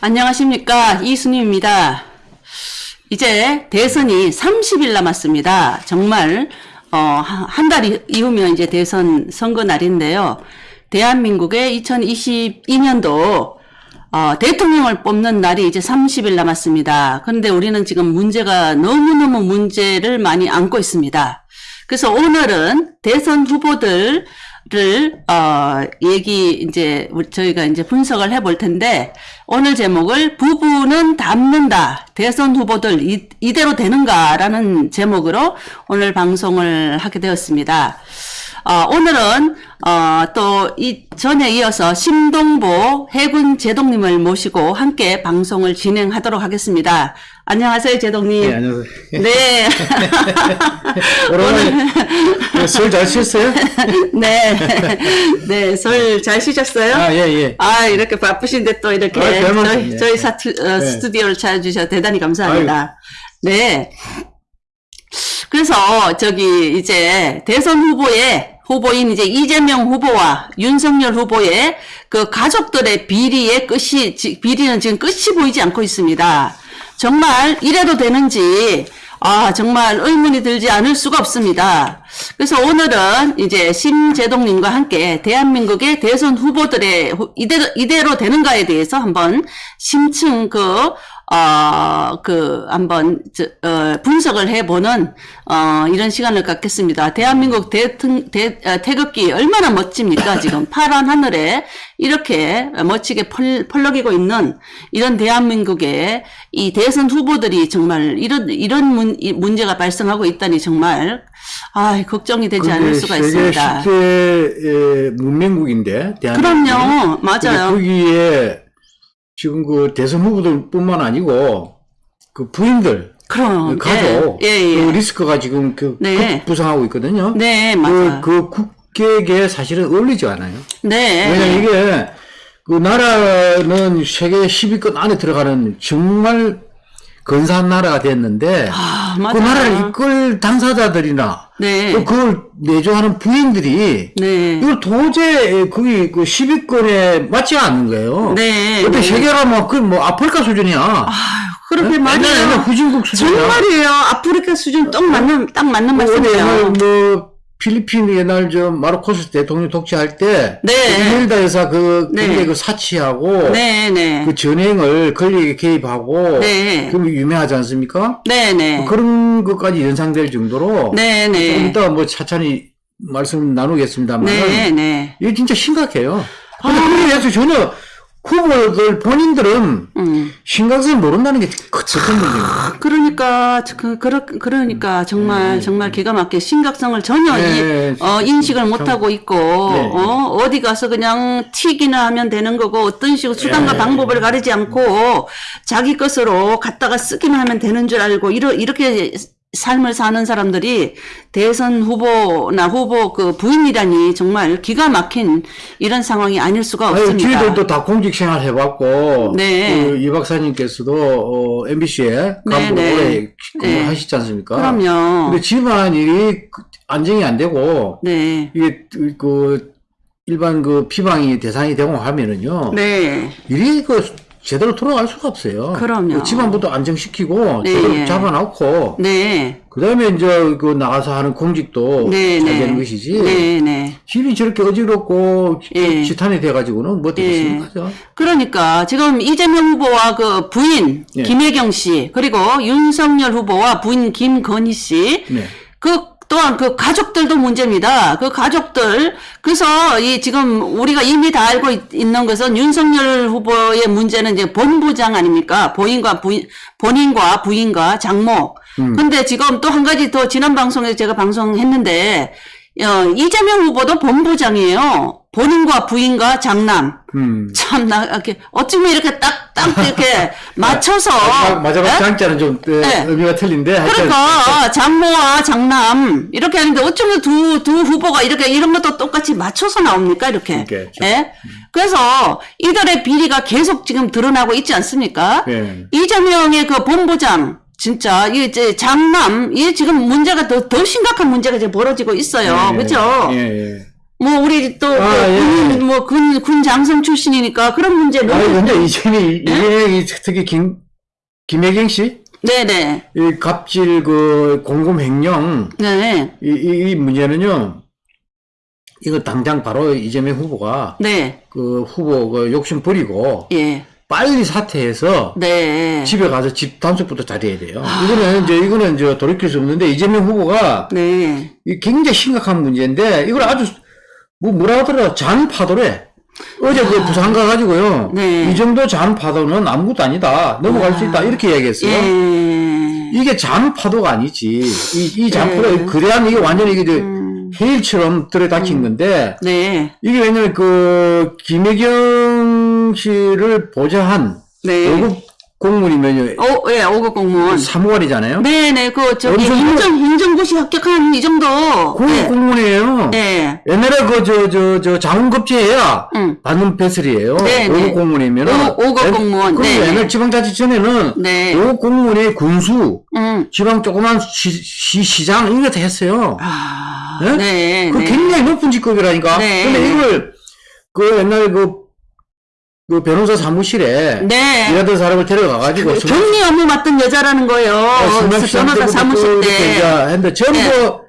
안녕하십니까 이순희입니다. 이제 대선이 30일 남았습니다. 정말 어, 한 달 이후면 이제 대선 선거 날인데요. 대한민국의 2022년도 어, 대통령을 뽑는 날이 이제 30일 남았습니다. 그런데 우리는 지금 문제가 너무너무 문제를 많이 안고 있습니다. 그래서 오늘은 대선 후보들 를, 어, 얘기, 이제, 저희가 이제 분석을 해볼 텐데, 오늘 제목을 부부는 닮는다. 대선 후보들 이, 이대로 되는가라는 제목으로 오늘 방송을 하게 되었습니다. 어, 오늘은 어, 또 이 전에 이어서 심동보 해군 제동님을 모시고 함께 방송을 진행하도록 하겠습니다. 안녕하세요, 제동님. 네, 안녕하세요. 네. 오랜만에 설잘 쉬었어요? 네. 네, 설잘 쉬셨어요? 아, 예, 예. 아, 이렇게 바쁘신데 또 이렇게 아, 별 저희. 저희 사투, 어, 네. 스튜디오를 찾아주셔서 대단히 감사합니다. 네. 그래서 저기 이제 대선 후보의 후보인 이제 이재명 후보와 윤석열 후보의 그 가족들의 비리의 끝이 지- 비리는 지금 끝이 보이지 않고 있습니다. 정말 이래도 되는지 아 정말 의문이 들지 않을 수가 없습니다. 그래서 오늘은 이제 심재동님과 함께 대한민국의 대선 후보들의 후- 이대로, 이대로 되는가에 대해서 한번 심층 그 어, 그, 한번, 저, 어, 분석을 해보는, 어, 이런 시간을 갖겠습니다. 대한민국 대통, 대, 어, 태극기 얼마나 멋집니까? 지금 파란 하늘에 이렇게 멋지게 펄, 펄럭이고 있는 이런 대한민국의 이 대선 후보들이 정말 이런, 이런 문, 이 문제가 발생하고 있다니 정말, 아 걱정이 되지 않을 수가 세계 있습니다. 10대 문명국인데, 대한민국이. 그럼요. 맞아요. 거기에 지금 그 대선 후보들뿐만 아니고 그 부인들, 그럼, 그 가족, 예, 예, 예. 그 리스크가 지금 그 네. 급부상하고 있거든요. 네, 그, 맞아요. 그 국격에 사실은 어울리지 않아요. 네. 왜냐면 이게 그 나라는 세계 10위권 안에 들어가는 정말 근사한 나라가 됐는데 아, 그. 나라를 이끌 당사자들이나 네. 또 그걸 내조하는 부인들이 네. 이걸 도저히 거기 그 10위권에 맞지 않는 거예요. 네. 그때 네. 세계가 뭐그뭐 아프리카 수준이야. 그렇게 옛날에 맞아요. 옛날 후진국 수준이야. 정말이에요. 아프리카 수준 딱 맞는 딱 맞는 뭐 말씀이에요. 뭐 필리핀 옛날 저 마르코스 대통령 독재할 때 네. 이멜다 여사 그 네. 굉장히 그 사치하고 네, 네. 그 전행을 권력에 개입하고 네. 그럼 유명하지 않습니까? 네, 네. 그런 것까지 연상될 정도로 네, 좀 네. 이따 뭐 차차히 말씀 나누겠습니다만 네, 네. 이게 진짜 심각해요. 근데 그에 대해서 전혀 후보들 본인들은 음. 심각성을 모른다는 게큰 문제입니다. 그러니까 그 그러, 그러니까 정말 정말 기가 막히게 심각성을 전혀 네. 이, 어, 인식을 못 하고 있고 네. 어, 어디 가서 그냥 튀기나 하면 되는 거고 어떤 식으로 수단과 네. 방법을 가리지 않고 자기 것으로 갖다가 쓰기만 하면 되는 줄 알고 이러, 이렇게 삶을 사는 사람들이 대선 후보나 후보 그 부인이라니 정말 기가 막힌 이런 상황이 아닐 수가 아니, 없습니다. 저희들도 다 공직 생활 해봤고, 네. 그 이 박사님께서도 어, MBC에 네, 간부로 네. 오래 네. 근무하시지 않습니까? 그럼요. 근데 집안이 그 안정이 안 되고, 네. 이게 그 일반 그 피방이 대상이 되고 하면은요, 네. 일이 그 제대로 돌아갈 수가 없어요. 그럼요. 그 집안부터 안정시키고 네. 제대로 잡아놓고 네. 그다음에 이제 그 나가서 하는 공직도 네, 잘 네. 되는 것이지. 네, 네. 집이 저렇게 어지럽고 예. 지탄이 돼가지고는 뭐 되겠습니까? 그죠? 그러니까 지금 이재명 후보와 그 부인 예. 김혜경 씨 그리고 윤석열 후보와 부인 김건희 씨 네. 그 또한 그 가족들도 문제입니다. 그 가족들 그래서 이 지금 우리가 이미 다 알고 있, 는 것은 윤석열 후보의 문제는 이제 본부장 아닙니까? 본인과 부인 본인과 부인과 장모. 음. 근데 지금 또 한 가지 더 지난 방송에서 제가 방송했는데 어, 이재명 후보도 본부장이에요. 본인과 부인과 장남. 음. 참 나 이렇게 어쩌면 이렇게 딱 딱 이렇게 맞춰서 마지막, 마지막 예? 장자는 좀 에, 네. 의미가 틀린데 그러니까 장모와 장남 이렇게 하는데 어쩌면 두, 두 후보가 이렇게 이런 것도 똑같이 맞춰서 나옵니까 이렇게 그러니까 좀- 예? 그래서 이들의 비리가 계속 지금 드러나고 있지 않습니까 예. 이재명의 그 본부장 진짜 이 이제 장남 이 지금 문제가 더, 더 심각한 문제가 지금 벌어지고 있어요. 예, 그죠 예, 예. 뭐 우리 또 아, 예. 군, 뭐군 군 장성 출신이니까 그런 문제 아니, 너무 근데 이재명이, 이재명이 특히 김, 김혜경 씨? 네네. 이 갑질 그 공금 횡령, 네. 이, 이, 이 문제는요, 이거 당장 바로 이재명 후보가 네, 그 후보 그 욕심 버리고 예, 빨리 사퇴해서 네, 집에 가서 집 단속부터 잘해야 돼요. 이거는 이제 이거는 이제 돌이킬 수 없는데 이재명 후보가 네, 이 굉장히 심각한 문제인데 이걸 아주 뭐 뭐라 하더라 잔 파도래. 어제 그 부산 가가지고요. 네. 이 정도 잔 파도는 아무것도 아니다. 넘어갈 수 있다. 이렇게 얘기했어요. 예, 이게 잔 파도가 아니지. 이, 이잔 네. 파도, 그래야 이게 완전히 이게 음, 해일처럼 들어닥친 건데, 네, 이게 왜냐면 그, 김혜경 씨를 보좌한 네, 5급 공무원이면요. 오, 예, 5급 공무원. 3월이잖아요. 네 네, 그, 저기, 엄청 행정, 행정고시 합격한 이 정도. 9급 네. 공무원이에요. 네. 옛날에 그, 저, 저, 저, 자원급제해야 응. 받는 배슬이에요. 네, 5급 네. 공무원이면은. 오- 오급 공무원. 그리고 네, 네. 옛날 지방자치전에는 네. 5급 공무원이 군수, 음. 지방 조그만 시, 시, 시장, 이런 거다 했어요. 아, 네? 네. 그 네. 굉장히 높은 직급이라니까. 네. 근데 이걸, 그 옛날 그, 그 변호사 사무실에 네. 일하던 사람을 데려가가지고 어, 격리 업무 맡은 여자라는 거예요. 변호사 사무실 때. 했는데 전부 네.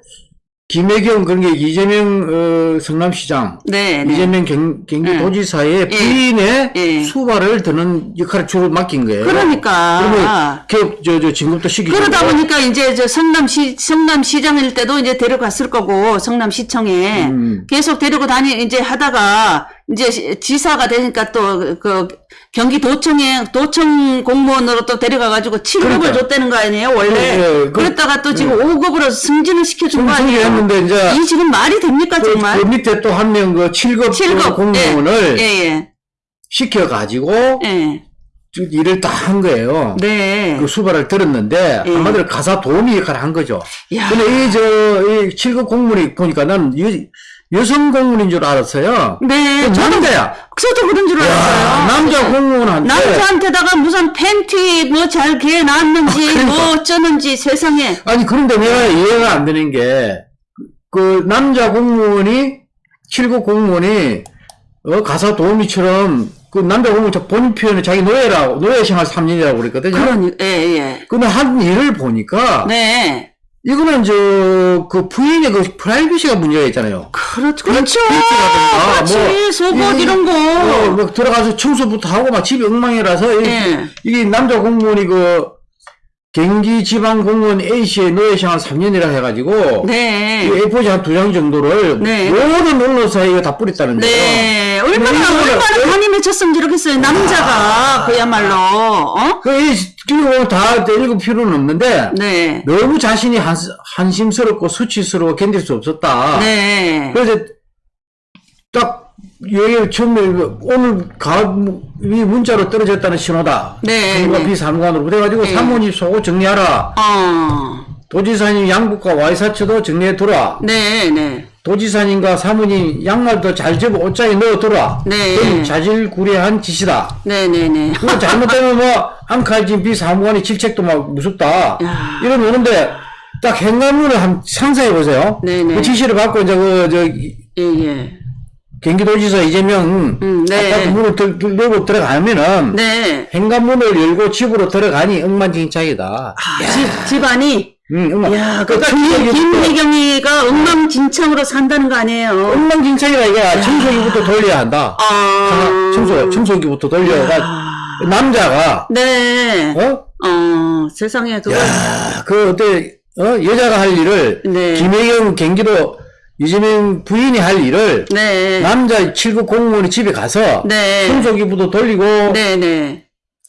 김혜경 그런 게 이재명 어, 성남시장 네. 네. 이재명 경, 경기도지사의 예. 부인의 예. 수발을 드는 역할을 주로 맡긴 거예요. 그러니까. 기업 저, 저 진급도 시키고 그러다 보니까 이제 저 성남시 성남시장일 때도 이제 데려갔을 거고 성남시청에 음. 계속 데리고 다니 이제 하다가 이제 시- 지사가 되니까 또 그 경기도청에 도청 공무원으로 또 데려가가지고 7급을 그러니까. 줬다는 거 아니에요 원래 예, 예. 그- 그랬다가 또 지금 5급으로 승진을 시켜준 거 아니에요 했는데 이제 이 지금 말이 됩니까 그, 정말 그 밑에 또 한 명 그 7급, 7급 공무원을 예 예 시켜가지고 예. 저 일을 다 한 거예요. 네. 그 수발을 들었는데 예. 한마디로 가사 도우미 역할을 한 거죠. 야. 근데 이 저 이 7급 공무원이 보니까 난 여, 여성 공무원인 줄 알았어요. 네. 그 저도 남자야. 저도 그런 줄 야, 알았어요. 남자 공무원한테 남자한테다가 무슨 팬티 뭐 잘 개 놨는지 아, 그러니까. 뭐 어쩌는지 세상에 아니 그런데 내가 이해가 안 되는 게 그 남자 공무원이 7급 공무원이 어, 가사 도우미처럼 그 남자 공무원 저 본인 표현에 자기 노예라고 노예 생활 3년이라고 그랬거든요. 그러니 예예 근데 한 일을 보니까 네 이거는 저 그 부인의 그 프라이버시가 문제가 있잖아요. 그렇죠 그렇죠 뭐 그렇지 속옷 이런 거 어, 뭐 들어가서 청소부터 하고 막 집이 엉망이라서 이- 예. 이게 남자 공무원이 그 경기 지방 공무원 A 씨의 노예 생활 3년이라 해가지고 네. 이 A4지 한 두 장 정도를 네. 모든 언론사에 이거 다 뿌렸다는 거예요. 네, 얼마나, 얼마나 간이 맺혔으면 저러겠어요. 남자가, 그야말로, 어? 그, 이, 그리고 다 읽을 필요는 없는데, 네. 너무 자신이 한, 한심스럽고 수치스러워 견딜 수 없었다. 네. 그래서 딱 여기 처음에 오늘 가을 이 문자로 떨어졌다는 신호다. 네, 사무과 네. 비사무관으로 그래가지고 네. 사모님 속옷 정리하라. 어, 도지사님 양복과 와이사츠도 정리해 두라. 네, 네. 도지사님과 사모님 양말도 잘 접어 옷장에 넣어 두라. 네. 그건 자질구레한 짓이다. 네, 네, 네. 그거 잘못되면 뭐 안칼진 비사무관의 질책도 막 무섭다. 야. 이러면 오는데 딱 행간문을 한 상상해 보세요. 네, 네. 그 지시를 받고 이제 그 저 예, 예. 경기도지사 이재명 음, 네. 아파트 문을 들, 들, 열고 들어가면은 네. 현관문을 열고 집으로 들어가니 엉망진창이다. 아, 집, 집안이, 응, 엉망. 야, 그 청소기부터- 김혜경이가 엉망진창으로 산다는 거 아니에요? 엉망진창이라 이게 청소기부터 돌려야 한다. 아. 청소 청소기부터 돌려가 아. 남자가 네. 어? 어, 세상에, 그거. 야, 그 어때 어 여자가 할 일을 네. 김혜경 경기도 이재명 부인이 할 일을 네. 남자 7급 공무원이 집에 가서 네. 청소기부터 돌리고 네, 네.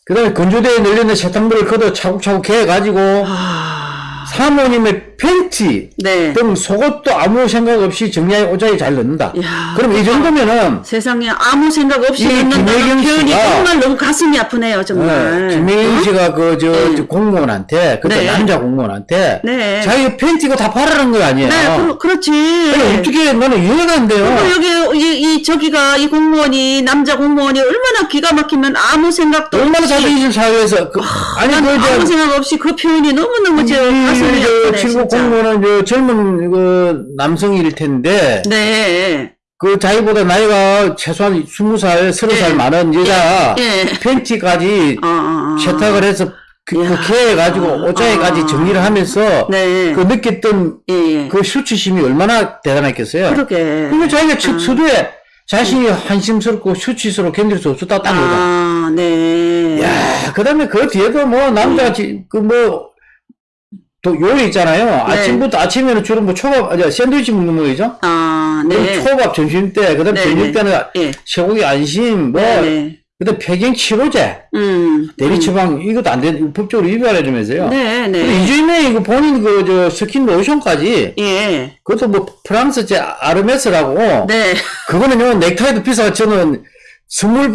그다음에 건조대에 널려있는 세탁물을 걷어 차곡차곡 해가지고 아. 사모님의 팬티 네. 등 속옷도 아무 생각 없이 정리하에 옷장에 잘 넣는다. 야, 그럼 이 정도면은 세상에 아무 생각 없이 김혜경 표현이 정말 너무 가슴이 아프네요, 정말. 어, 김혜인 씨가 그저 네. 공무원한테 그때 네. 남자 공무원한테 네. 자기 팬티가 다 팔아라는 거 아니에요? 네, 그렇, 그렇지. 아니, 어떻게 나는 이해가 안 돼요. 여기 이, 이 저기가 이 공무원이 남자 공무원이 얼마나 기가 막히면 아무 생각도 얼마나 자존심 사회에서 그, 아니 난그 아무 저 생각 없이 그 표현이 너무 너무 제 가슴이 아프네. 공무원은 저 젊은 그 남성일 텐데 네, 그 자기보다 나이가 최소한 20살, 30살 예. 많은 여자 예. 팬티까지 어, 어, 어. 세탁을 해서 그. 그렇게 해가지고 옷장에까지 아. 정리를 하면서 네. 그 느꼈던 예, 예. 그 수치심이 얼마나 대단했겠어요. 그러게. 그리고 자기가 첫 서두에 자신이 한심스럽고 수치스럽고 견딜 수딴 거죠. 아, 네. 야, 그 다음에 그 뒤에도 뭐, 남자가, 지- 그 뭐, 또 요리 있잖아요. 네. 아침부터, 아침에는 주로 뭐 초밥, 아니, 샌드위치 먹는 거죠? 아, 네. 초밥 점심 때, 그 다음 네, 저녁 네. 때는 예. 쇠고기 안심, 뭐, 네, 네. 그 다음 폐경 치료제, 음. 대리 처방, 이것도 안 돼, 법적으로 위반해주면서요. 네, 근데 네. 이주임에 이거 본인 그, 저, 스킨 로션까지, 예. 그것도 뭐, 프랑스 제 에르메스라고, 네. 그거는요, 넥타이도 비싸고 저는 선물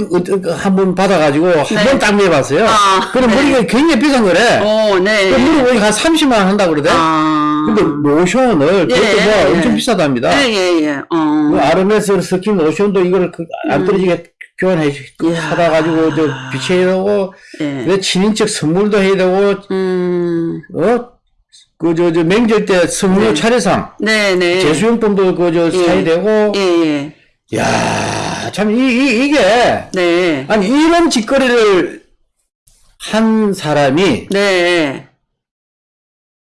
한 번 받아가지고 한 네. 번딱 매봤어요. 아, 그럼 네. 머리가 굉장히 비싼 거래. 오, 네. 그 머리 보니까 한 30만 원 한다 그러대. 아. 근데 로션을 그것도 예, 뭐 예. 엄청 비싸답니다. 예, 예, 예. 어. 그 에르메스 스킨 로션도 이걸 그 안 떨어지게 교환해 주- 음. 이야. 사다 가지고 저 비치해야 되고 예. 내 친인척 선물도 해야 되고 음. 어 그 저저 명절 때 선물 네. 차례상 네, 네. 제수용품도 그저 예. 사야 되고 예, 예. 야, 참, 이, 이, 이 게, 네. 아니, 이런 짓거리를 한 사람이, 네.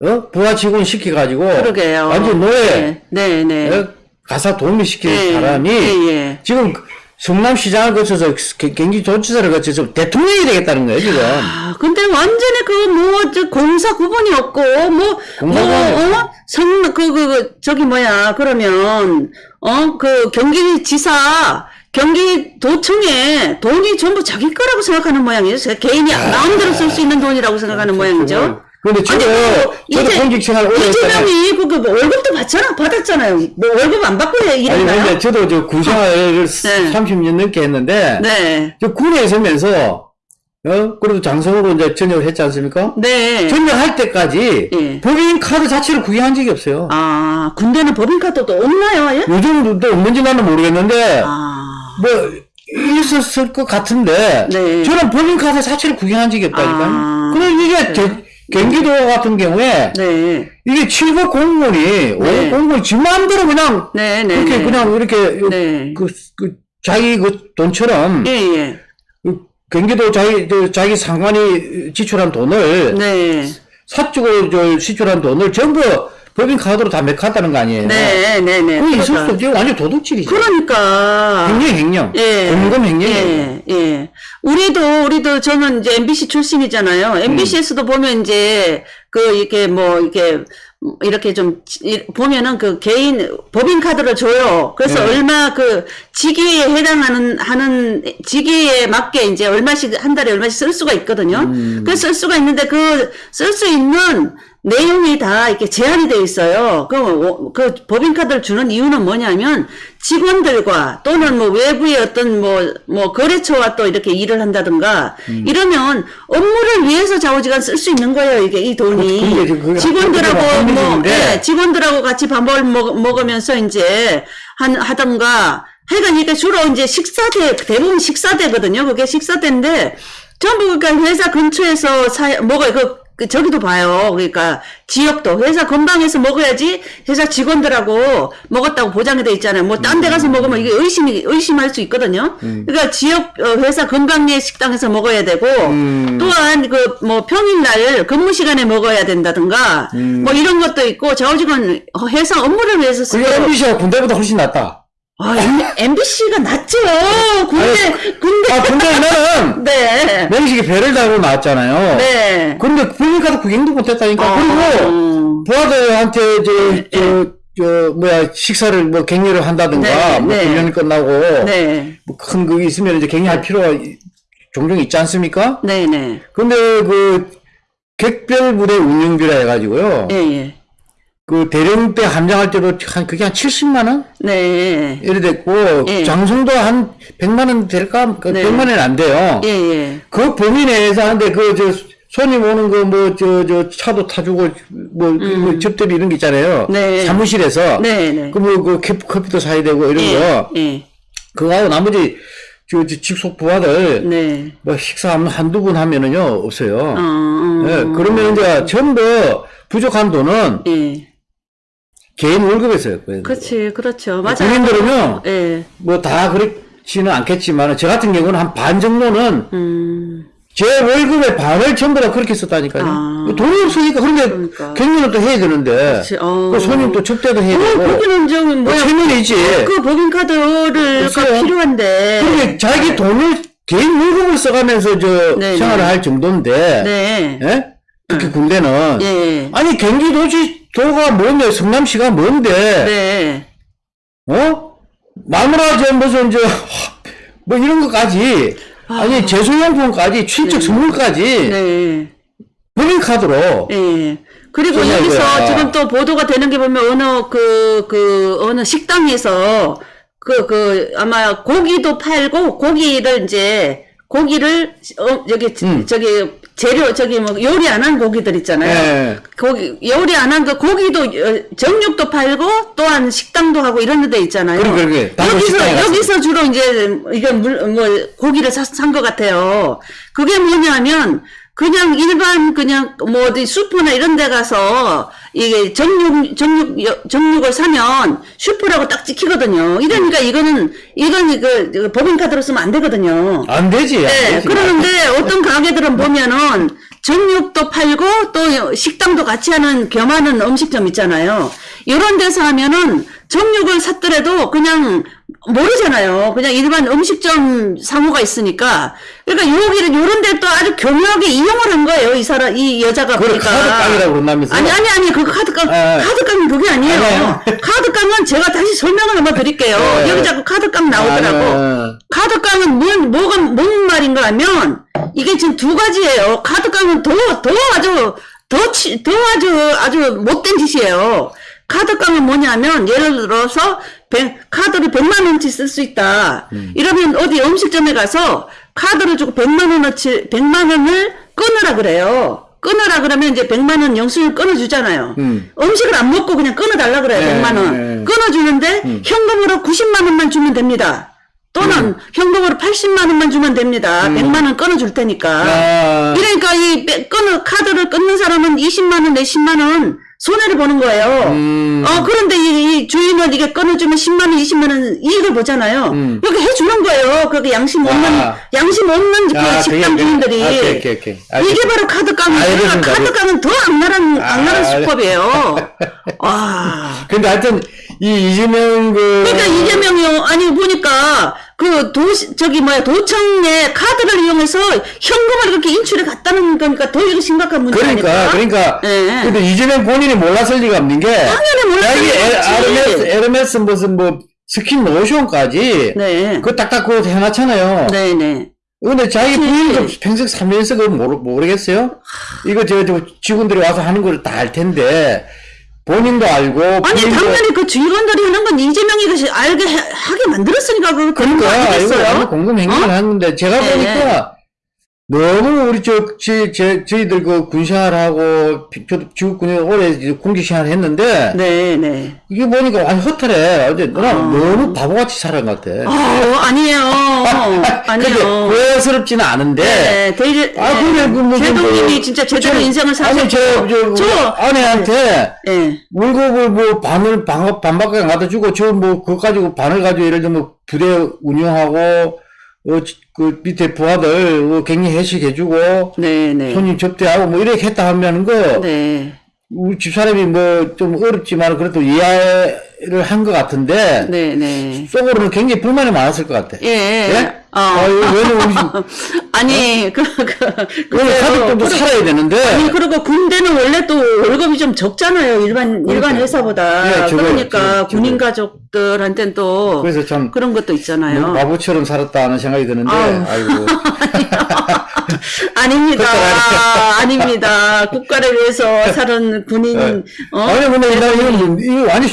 어? 부하 직원 시켜가지고, 그러게요. 완전 노예, 네, 네. 네. 어? 가사 도우미 시킨 예, 사람이, 예, 예. 지금 성남시장을 거쳐서 게- 경기도지사를 거쳐서 대통령이 되겠다는 거예요, 지금. 아, 근데 완전히 그, 뭐, 저, 공사 구분이 없고, 뭐, 뭐, 공사 구분이 어? 성, 그, 그, 그, 저기 뭐야, 그러면, 어, 그, 경기지사, 경기도청에 돈이 전부 자기 거라고 생각하는 모양이죠. 제 개인이 마음대로 쓸 수 있는 돈이라고 생각하는 모양이죠. 근데 저도, 아니, 그, 저도 이제 공직 생활 오래 했잖아요. 이재명이 그, 그, 뭐 월급도 받잖아, 받았잖아요. 뭐 월급 안 받고 해, 아니, 일했나요? 근데 저도 저 군생활을 네. 30년 넘게 했는데, 네. 저 군에 있으면서, 어? 그래도 장성으로 이제 전역을 했지 않습니까? 네. 전역할 때까지 예. 법인 카드 자체를 구경한 적이 없어요. 아, 군대는 법인카드도 없나요? 예? 요즘도 없는지 나는 모르겠는데 아, 뭐 있었을 것 같은데 네. 저는 법인 카드 자체를 구경한 적이 없다니까요. 아. 그럼 이게 제- 경기도 같은 경우에 네. 이게 7급 공무원이 네. 5급 공무원이 지 마음대로 그냥 네, 네. 그렇게 네. 그냥 이렇게 네. 그, 그 자기 그 돈처럼 예, 예. 그 경기도 자기 저 자기 상관이 지출한 돈을 네. 사적으로 저 지출한 돈을 전부 법인 카드로 다 맥한다는 거 아니에요? 네, 네, 네. 그거 있을 수. 없죠. 완전 도둑질이죠. 그러니까. 횡령, 횡령. 예. 공금 횡령이에요. 예, 예. 우리도, 우리도, 저는 이제 MBC 출신이잖아요. MBC에서도 보면 이제, 그, 이렇게 뭐, 이렇게, 이렇게 좀, 이- 보면은 그 개인, 법인 카드를 줘요. 그래서 네. 얼마 그, 직위에 해당하는, 하는, 직위에 맞게 이제 얼마씩, 한 달에 얼마씩 쓸 수가 있거든요. 음. 그쓸 수가 있는데 그, 쓸 수 있는 내용이 다 이렇게 제한이 되어 있어요. 그, 어, 그 법인카드를 주는 이유는 뭐냐면 직원들과 또는 뭐 외부의 어떤 뭐, 뭐 거래처와 또 이렇게 일을 한다든가 음. 이러면 업무를 위해서 좌우지간 쓸 수 있는 거예요. 이게 이 그- 돈이. 지금 그게 직원들하고 뭐. 예, 직원들하고 같이 밥을 먹, 먹으면서 이제 한, 하던가 하여간 이게 주로 이제 식사대, 대부분 식사대거든요. 그게 식사대인데 전부 그러니까 회사 근처에서 사, 먹어요. 그, 그 저기도 봐요. 그러니까 지역도 회사 근방에서 먹어야지 회사 직원들하고 먹었다고 보장이 돼 있잖아요. 뭐 딴 데 가서 먹으면 이게 의심이 의심할 수 있거든요. 그러니까 지역 어, 회사 근방의 식당에서 먹어야 되고 음. 또한 그 뭐 평일날 근무 시간에 먹어야 된다든가 뭐 이런 것도 있고 좌우직원 회사 업무를 위해서 쓰고 그게 MBC가 군대보다 훨씬 낫다. 아, MBC가 낫죠. 군대 군대 아, 군대는 네. 명식이 배를 달고 나왔잖아요. 네. 근데 법인카드 구경도 못했다니까. 어, 그리고 부하들한테 저, 저, 저, 뭐야, 식사를 뭐 격려를 한다든가, 네, 뭐 네. 훈련이 끝나고, 네. 뭐큰 그게 있으면 이제 격려할 필요가 종종 있지 않습니까? 네, 네. 근데 그, 객별 부대 운영비라 해가지고요. 예, 예. 그 대령 때 함장할 때도 한 그게 한 70만 원 네. 이래 됐고 예. 장성도 한 100만 원 될까? 그 네. 100만 원은 안 돼요. 예, 예. 그 범위 내에서 하는데 그 저 손님 오는 거 뭐 저 저 차도 타주고 뭐, 뭐 접대비 이런 게 있잖아요. 음. 네. 사무실에서 네, 네. 그뭐그 커피도 사야 되고 이런 예. 거 예. 그거하고 나머지 저, 저 직속 부하들 네. 뭐 식사 한- 한두 번 하면은요 없어요. 어, 어. 예, 그러면 이제 전부 부족한 돈은 예. 개인 월급에서였거든요. 그렇지, 그렇죠. 맞아요. 국민들은요, 예. 뭐다 그렇지는 않겠지만, 저 같은 경우는 한 반 정도는 음, 제 월급의 반을 전부 다 그렇게 썼다니까요. 아. 돈이 없으니까, 그런데 그러니까. 경리는 또 해야 되는데, 어. 그 손님 또 접대도 해야 어, 되고, 거기는 좀 뭐야. 최면이지. 그 법인카드를. 필요한데. 그런데 자기 돈을 개인 월급을 써가면서 저 네, 생활을 네. 할 정도인데, 네. 예? 특히 군대는 예. 아니 경기도지 도가 뭔데 성남시가 뭔데 네. 어 마누라 저 무슨 저뭐 이런 것까지 아 니 제수용품까지 친척 선물까지 네. 법인카드로 예. 그리고 전화해줘야. 여기서 지금 또 보도가 되는 게 보면 어느 그, 그, 어느 식당에서 그, 그, 아마 고기도 팔고 고기를 이제 고기를, 어, 여기, 음. 저기, 재료, 저기 뭐 요리 안 한 고기들 있잖아요. 예. 고기, 요리 안한그 고기도, 어, 정육도 팔고 또한 식당도 하고 이런 데 있잖아요. 그러게, 그러게. 단골 여기서. 여기서 주로 이제, 이게 물, 뭐, 고기를 산 것 같아요. 그게 뭐냐면, 그냥 일반, 그냥, 뭐, 어디 슈퍼나 이런 데 가서, 이게 정육, 정육, 여- 정육을 사면 슈퍼라고 딱 찍히거든요. 이러니까 이거는, 이건 이거, 이거 법인 카드로 쓰면 안 되거든요. 안 되지 안 네, 되지. 그러는데 어떤 가게들은 보면은 정육도 팔고 또 식당도 같이 하는 겸하는 음식점 있잖아요. 이런 데서 하면은 정육을 샀더라도 그냥 모르잖아요. 그냥 일반 음식점 상호가 있으니까. 그러니까 여기를 요런 데 또 아주 교묘하게 이용을 한 거예요. 이 사람, 이 여자가 보니까. 카드깡이라고 그런다면서요? 아니, 아니, 아니, 그 카드깡, 예. 카드깡은 그게 아니에요. 아니에요. 카드깡은 제가 다시 설명을 한번 드릴게요. 예. 여기 자꾸 카드깡 나오더라고. 아, 카드깡은 뭔, 뭐가, 뭔 말인가 하면, 이게 지금 두 가지예요. 카드깡은 더, 더 아주, 더, 치, 더 아주, 아주 못된 짓이에요. 카드깡은 뭐냐면, 예를 들어서, 백- 카드를 100만원치 쓸 수 있다. 음. 이러면 어디 음식점에 가서, 카드를 주고 100만원어치, 100만원을 끊으라 그래요. 끊으라 그러면 이제 100만원 영수증 끊어주잖아요. 음. 음식을 안 먹고 그냥 끊어달라 그래요, 네, 100만원. 네. 끊어주는데, 현금으로 90만원만 주면 됩니다. 또는 음. 현금으로 80만 원만 주면 됩니다. 100만 원 끊어줄 테니까. 아. 이러니까 이 빼- 끊어 카드를 끊는 사람은 20만 원, 내 10만 원 손해를 보는 거예요. 음. 어 그런데 이, 이 주인은 이게 끊어주면 10만 원, 20만 원 이익을 보잖아요. 음. 이렇게 해주는 거예요. 그렇게 양심 없는 아. 양심 없는 그 아, 식당 그게- 주인들이 아, 오케이, 오케이, 오케이. 이게 바로. 알겠습니다. 그러니까 카드깡은 더 악랄한 아, 악랄한 알- 수법이에요. 와. 근데 하여튼 이 이재명 그 그러니까 이재명이 아니 보니까 그 도시 저기 뭐야 도청에 카드를 이용해서 현금을 이렇게 인출해 갔다는 거니까 더 이거 심각한 문제 그러니까 아닐까? 그러니까 예. 근데 이재명 본인이 몰랐을 리가 없는 게 당연히 몰랐을 리가 없지. 에르메스 에르메스 무슨 뭐 스킨 로션까지 네. 그거 딱딱 그거 해놨잖아요. 네네. 근데 자기. 부인도 평생 살면서 그거 모르, 모르겠어요? 이거 저, 저 직원들이 와서 하는 걸 다 알 텐데 본인도 알고 아니 당연히 그 직원들이 하는 건 이재명이 그 알게 해- 하게 만들었으니까 그걸 그러니까 이거 아니겠어요? 아무 공금 행위를 어? 하는데 제가 네. 보니까 너무 우리 저, 저, 저 저희들 그 저도 지구군에 오래 이제 공직 생활을 했는데 네 네. 이게 보니까 완전 허탈해. 어제 나 아. 너무 바보같이 살아간 것 같아. 어 아니에요. 아니에요. 후회스럽지는 않은데. 네, 대일, 아, 근데 그 뭐, 제동님이 뭐, 진짜 제대로 저- 인생을 아니, 저, 저, 저- 우리 아내한테 예. 월급을 뭐 반을 반, 반밖에 안 갖다 주고 저 뭐 그거 가지고 반을 가지고 예를 들면 뭐 부대 운영하고 어, 그 밑에 부하들 어, 격리 회식해주고 네네. 손님 접대하고 뭐 이렇게 했다 하면은 그 네. 우리 집사람이 뭐 좀 어렵지만 그래도 이해 를 한 것 같은데 네네. 속으로는 굉장히 불만이 많았을 것 같아. 예. 예? 어. 아유, 왜냐면 우리 아니, 그, 그, 그래요. 가족들도 그리고- 살아야 되는데 아니, 그리고 군대는 원래 또 월급이 좀 적잖아요. 일반, 일반 회사보다. 예, 그러니까. 군인 가족들한테는 또 그래서 참 그런 것도 있잖아요. 바보처럼 살았다 하는 생각이 드는데 아유. 아이고 아닙니다. 아닙니다. 국가를 위해서 사는 군인, 네. 어? 아니 근데 나 이거 이거 완전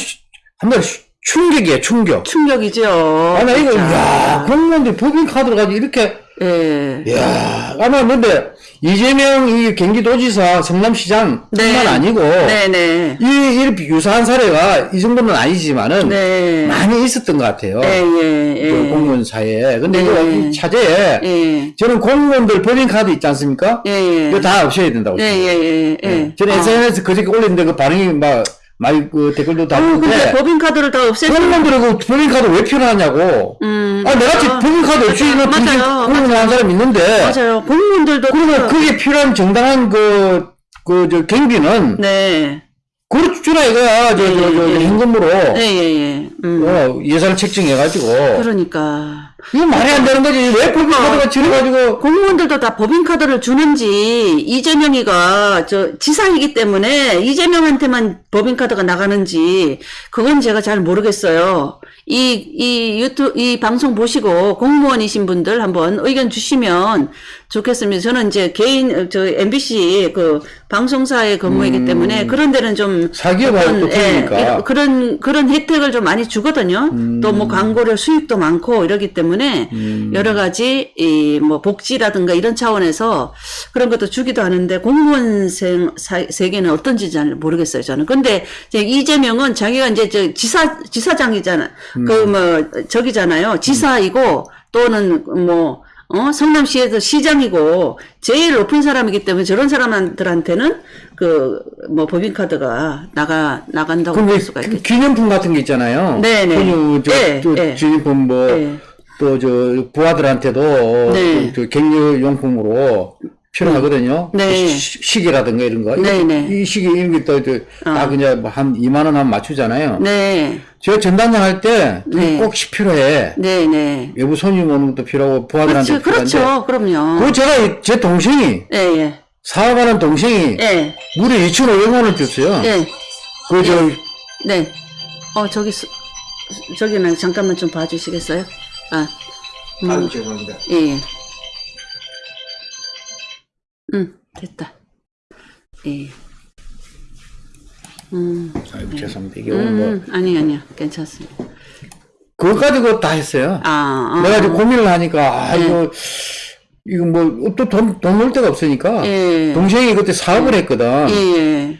히- 한번 충격이야 충격. 충격이죠. 아, 나 이거. 야, 공무원들 법인카드를 가지고 이렇게, 예. 야 아마 근데, 이재명 이 경기도지사 성남시장 뿐만 네. 아니고, 네네. 이, 이렇게 유사한 사례가 이 정도는 아니지만은, 네. 많이 있었던 것 같아요. 예, 예, 예. 그 공무원 사이에. 근데 네. 이 차제에, 예. 저는 공무원들 법인카드 있지 않습니까? 예, 예. 이거 다 없애야 된다고. 예. 예, 예, 예. 저는 아. SNS 그저께 올렸는데 그 반응이 막 많이 그 댓글도 어, 근데 법인카드를 다 없애고. 공무원들이 그 법인카드 왜 필요하냐고. 음. 아, 내가 지금 아, 법인카드 없이 맞아요. 공무원한 사람 있는데. 맞아요. 공무원들도. 그러면 다- 그게 필요한 정당한 그, 그, 저, 경비는, 네. 그렇게 주라 이거야. 저, 저, 저, 저, 예, 예. 현금으로. 예, 예, 예. 음. 어, 예산을 책정해가지고. 그러니까. 이거 말이 안 되는 거지. 왜 법인카드가 지어가지고. 공무원들도 다 법인카드를 주는지, 이재명이가, 저, 지사이기 때문에, 이재명한테만 법인카드가 나가는지, 그건 제가 잘 모르겠어요. 이, 이 유튜, 이 방송 보시고, 공무원이신 분들 한번 의견 주시면 좋겠습니다. 저는 이제 개인, 저, MBC 그, 방송사에 근무이기 때문에, 그런 데는 좀, 음. 또 어떤, 예, 그런 그런 혜택을 좀 많이 주거든요. 음. 또뭐 광고료 수익도 많고 이러기 때문에 여러 가지 이 뭐 복지라든가 이런 차원에서 그런 것도 주기도 하는데 공무원생 사- 세계는 어떤지 잘 모르겠어요 저는. 근데 이제 이재명은 자기가 이제 저 지사 지사장이잖아. 음. 그뭐 저기잖아요. 지사이고 또는 뭐 어, 성남시에서 시장이고 제일 높은 사람이기 때문에 저런 사람들한테는 그 뭐 법인카드가 나가 나간다고 볼왜 수가 기- 있겠죠. 기념품 같은 게 있잖아요. 네네. 그냥 저, 예, 저 예. 기념품 뭐, 예. 또저 부하들한테도 네. 그, 저 격려용품으로 필요하거든요. 네. 시- 시계라든가 이런 거. 네네. 이 시계 이런 게또다 그냥 뭐한 2만 원 하면 맞추잖아요. 네, 제가 전단장 할때 네. 꼭 필요해. 네, 네. 외부 손님 오는 것도 필요하고 부하들한테 그렇죠, 필요한데. 그렇죠, 그럼요. 그거 제가 이- 제 동생이 예, 예, 사업하는 동생이 예, 무려 2,500만 원 줬어요. 예, 그저 네. 어, 저기, 수- 저기는 잠깐만 좀 봐주시겠어요? 아, 음, 아유 죄송합니다. 예, 예. 음, 됐다. 예. 음, 아유 죄송합니다. 이게 오늘 뭐 음, 아니, 아니요. 괜찮습니다. 그거 가지고 다 했어요. 아, 아. 내가 이제 고민을 하니까 아 네. 이거 이거 뭐 또 돈돈벌 데가 없으니까 예. 동생이 그때 사업을 했거든. 예, 예.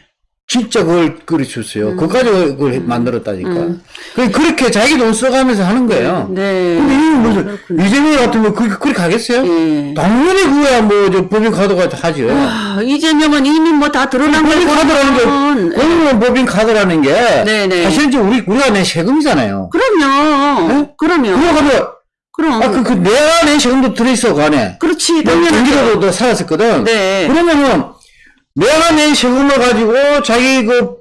진짜 그걸 줬어요. 음. 가지고 그걸 해- 만들었다니까. 그 그렇게 자기 돈 써가면서 하는 거예요. 네. 근데 이게 무슨 이재명 같은 거 그렇게 그렇게 가겠어요? 예. 당연히 그거야 뭐 저 법인 카드가 하죠. 아, 이재명은 이미 뭐 다 드러난 법인 거고. 카드라는 게 공무원 법인 카드라는 게 네네. 사실 이제 우리 우리가 낸 세금이잖아요. 그럼요. 네? 그럼요. 그거 가지고 그럼. 아 그 그 내가 낸 세금도 들어있어 그 안에. 그렇지. 뭐 당연하죠. 경기도도 살았었거든. 네. 그러면은 내가 낸 세금을 가지고 자기 그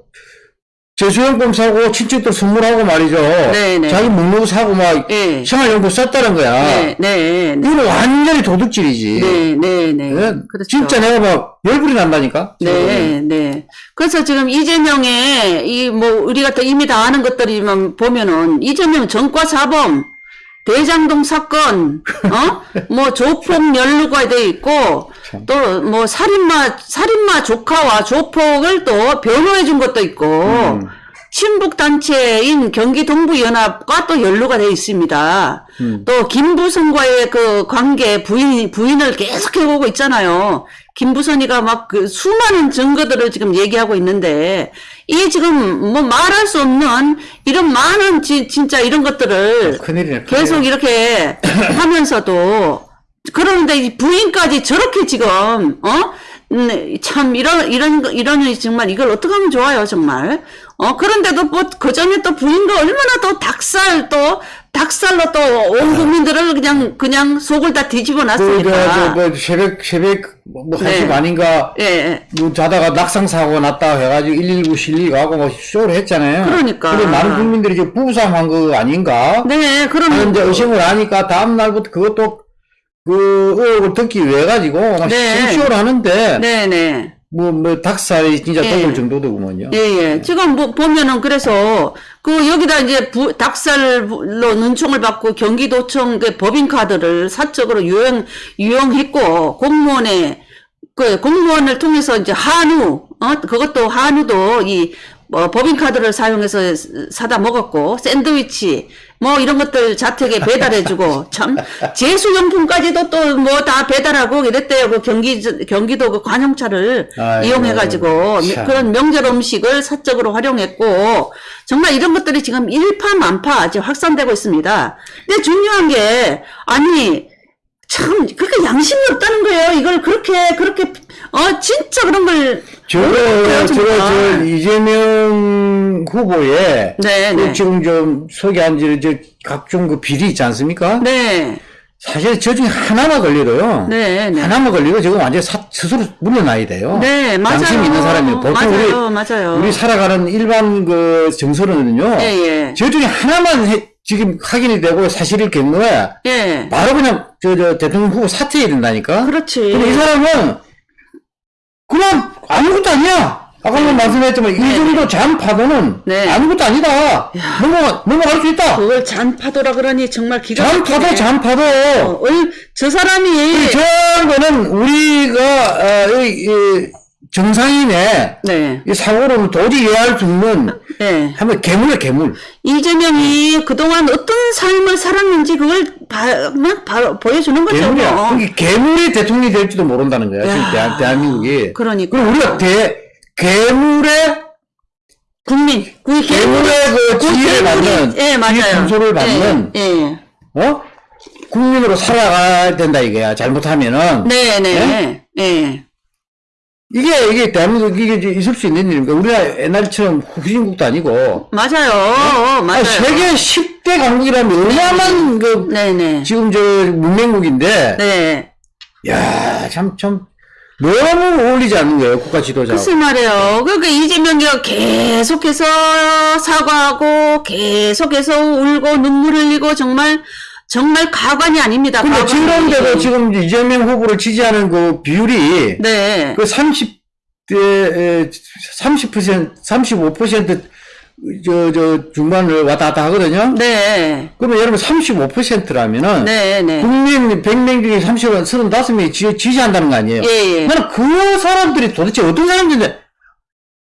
재수용품 사고 친척들 선물하고 말이죠. 네네. 자기 먹는 거 사고 막 예. 생활용품 썼다는 거야. 네, 네, 네. 이거는 완전히 도둑질이지. 네, 네, 네. 예? 그렇죠. 진짜 내가 막 열불이 난다니까. 네, 네. 그래서 지금 이재명의 이 뭐 우리가 또 이미 다 아는 것들이만 보면은 이재명 전과 사범 대장동 사건, 어? 뭐 조폭 연루가 돼 있고 또 뭐 살인마 살인마 조카와 조폭을 또 변호해 준 것도 있고 음. 친북 단체인 경기 동부 연합과 또 연루가 돼 있습니다. 음. 또 김부선과의 그 관계 부인 부인을 계속 해오고 있잖아요. 김부선이가 막 그 수많은 증거들을 지금 얘기하고 있는데 이 지금 뭐 말할 수 없는 이런 많은 지- 진짜 이런 것들을 큰일이네. 큰일. 계속 이렇게 하면서도 그러는데 이 부인까지 저렇게 지금 어? 음, 참 이런 이런 거- 이런 정말 이걸 어떻게 하면 좋아요 정말 어 그런데도 뭐 그 전에 또 부인과 얼마나 또 닭살 또 닭살로 또 온 국민들을 그냥 그냥 속을 다 뒤집어 그, 저, 저, 놨으니까 뭐, 새벽, 새벽, 뭐, 뭐 네. 1시 반인가, 예, 예. 뭐 자다가 낙상사고 났다 해가지고 119 실리가고 뭐 쇼를 했잖아요. 그러니까. 근데 많은 국민들이 이제 부부싸움 한 거 아닌가? 네 그러면 하는 이제 의심을 하니까 다음날부터 그것도 그 의혹을 듣기 위해 가지고 막 네. 쇼를 하는데 네네 뭐, 뭐 닭살이 진짜 예. 떠올 정도더구먼요. 예, 예. 지금 뭐 보면은 그래서 그 여기다 이제 부, 닭살로 눈총을 받고 경기도청 그 법인카드를 사적으로 유용 유용했고 공무원의 그 공무원을 통해서 이제 한우 어 그것도 한우도 이 뭐 법인카드를 사용해서 사다 먹었고 샌드위치 뭐 이런 것들 자택에 배달해주고 참 제수용품까지도 또 뭐 다 배달하고 이랬대요 그 경기 경기도 그 관용차를 아이고, 이용해가지고 참. 그런 명절 음식을 사적으로 활용했고 정말 이런 것들이 지금 일파만파 지금 확산되고 있습니다. 근데 중요한 게 아니 참 그렇게 양심이 없다는 거예요. 이걸 그렇게 그렇게 어, 진짜 그런 걸. 저거, 모르겠어요, 저거, 저. 이재명 후보의 네, 그 네. 지금 좀 소개한 지, 저, 각종 그 비리 있지 않습니까? 네. 사실 저 중에 하나만 걸려도요. 네, 네. 하나만 걸리고 지금 완전 히 사, 스스로 물러나야 돼요. 네, 맞아요. 양심 있는 사람이 보통 맞아요, 우리 맞아요. 우리 살아가는 일반 그 정서는요. 예, 예. 저 중에 하나만 해- 지금 확인이 되고 사실일 경우에 예. 바로 그냥 저, 저 대통령 후보 사퇴해야 된다니까. 그렇지. 근데 이 사람은 그냥 아무것도 아니야. 아까 도 말씀했지만 이 정도 잔파도는 네. 아무것도 아니다. 넘어 넘어갈 수 있다. 그걸 잔파도라 그러니 정말 기가 잔파도 막히네. 잔파도. 어, 얼- 저 사람이. 저런 거는 우리가 어, 이, 이 정상인의 네. 이 사고로는 도저히 이해할 수 없는 네. 한번 괴물이야 괴물. 이재명이 그동안 어떤 삶을 살았는지 그걸 바, 막 바로 보여주는 거죠. 괴물이야. 뭐. 그게 괴물이 대통령이 될지도 모른다는 거야. 지금 야, 대한, 대한민국이. 그러니까. 그럼 우리가 대 괴물의 국민, 그 괴물의 그 지혜를 받는, 예, 맞아요. 분소를 받는, 예, 예. 어? 국민으로 살아가야 된다 이거야. 잘못하면은. 네, 네, 예. 이게, 이게 대한민국 이게 있을 수 있는 일입니까? 우리가 옛날처럼 후진국도 아니고. 맞아요. 어, 맞아요. 아니, 세계 10대 강국이라면 얼마만 그, 네, 네. 지금 저 문명국인데. 네. 야, 참, 참, 너무 어울리지 않는 거예요. 국가 지도자. 글쎄 말이에요. 그러니까 이재명이가 계속해서 사과하고 계속해서 울고 눈물 흘리고 정말 정말 가관이 아닙니다. 근데. 지금데도 지금 이재명 후보를 지지하는 그 비율이 네. 그 30대 30% 35% 저, 저, 중반을 왔다 갔다 하거든요. 네. 그러면 여러분 35%라면은 네, 네. 국민 100명 중에 30원 35명이 지, 지지한다는 거 아니에요? 예, 예. 나는 그 사람들이 도대체 어떤 사람들인데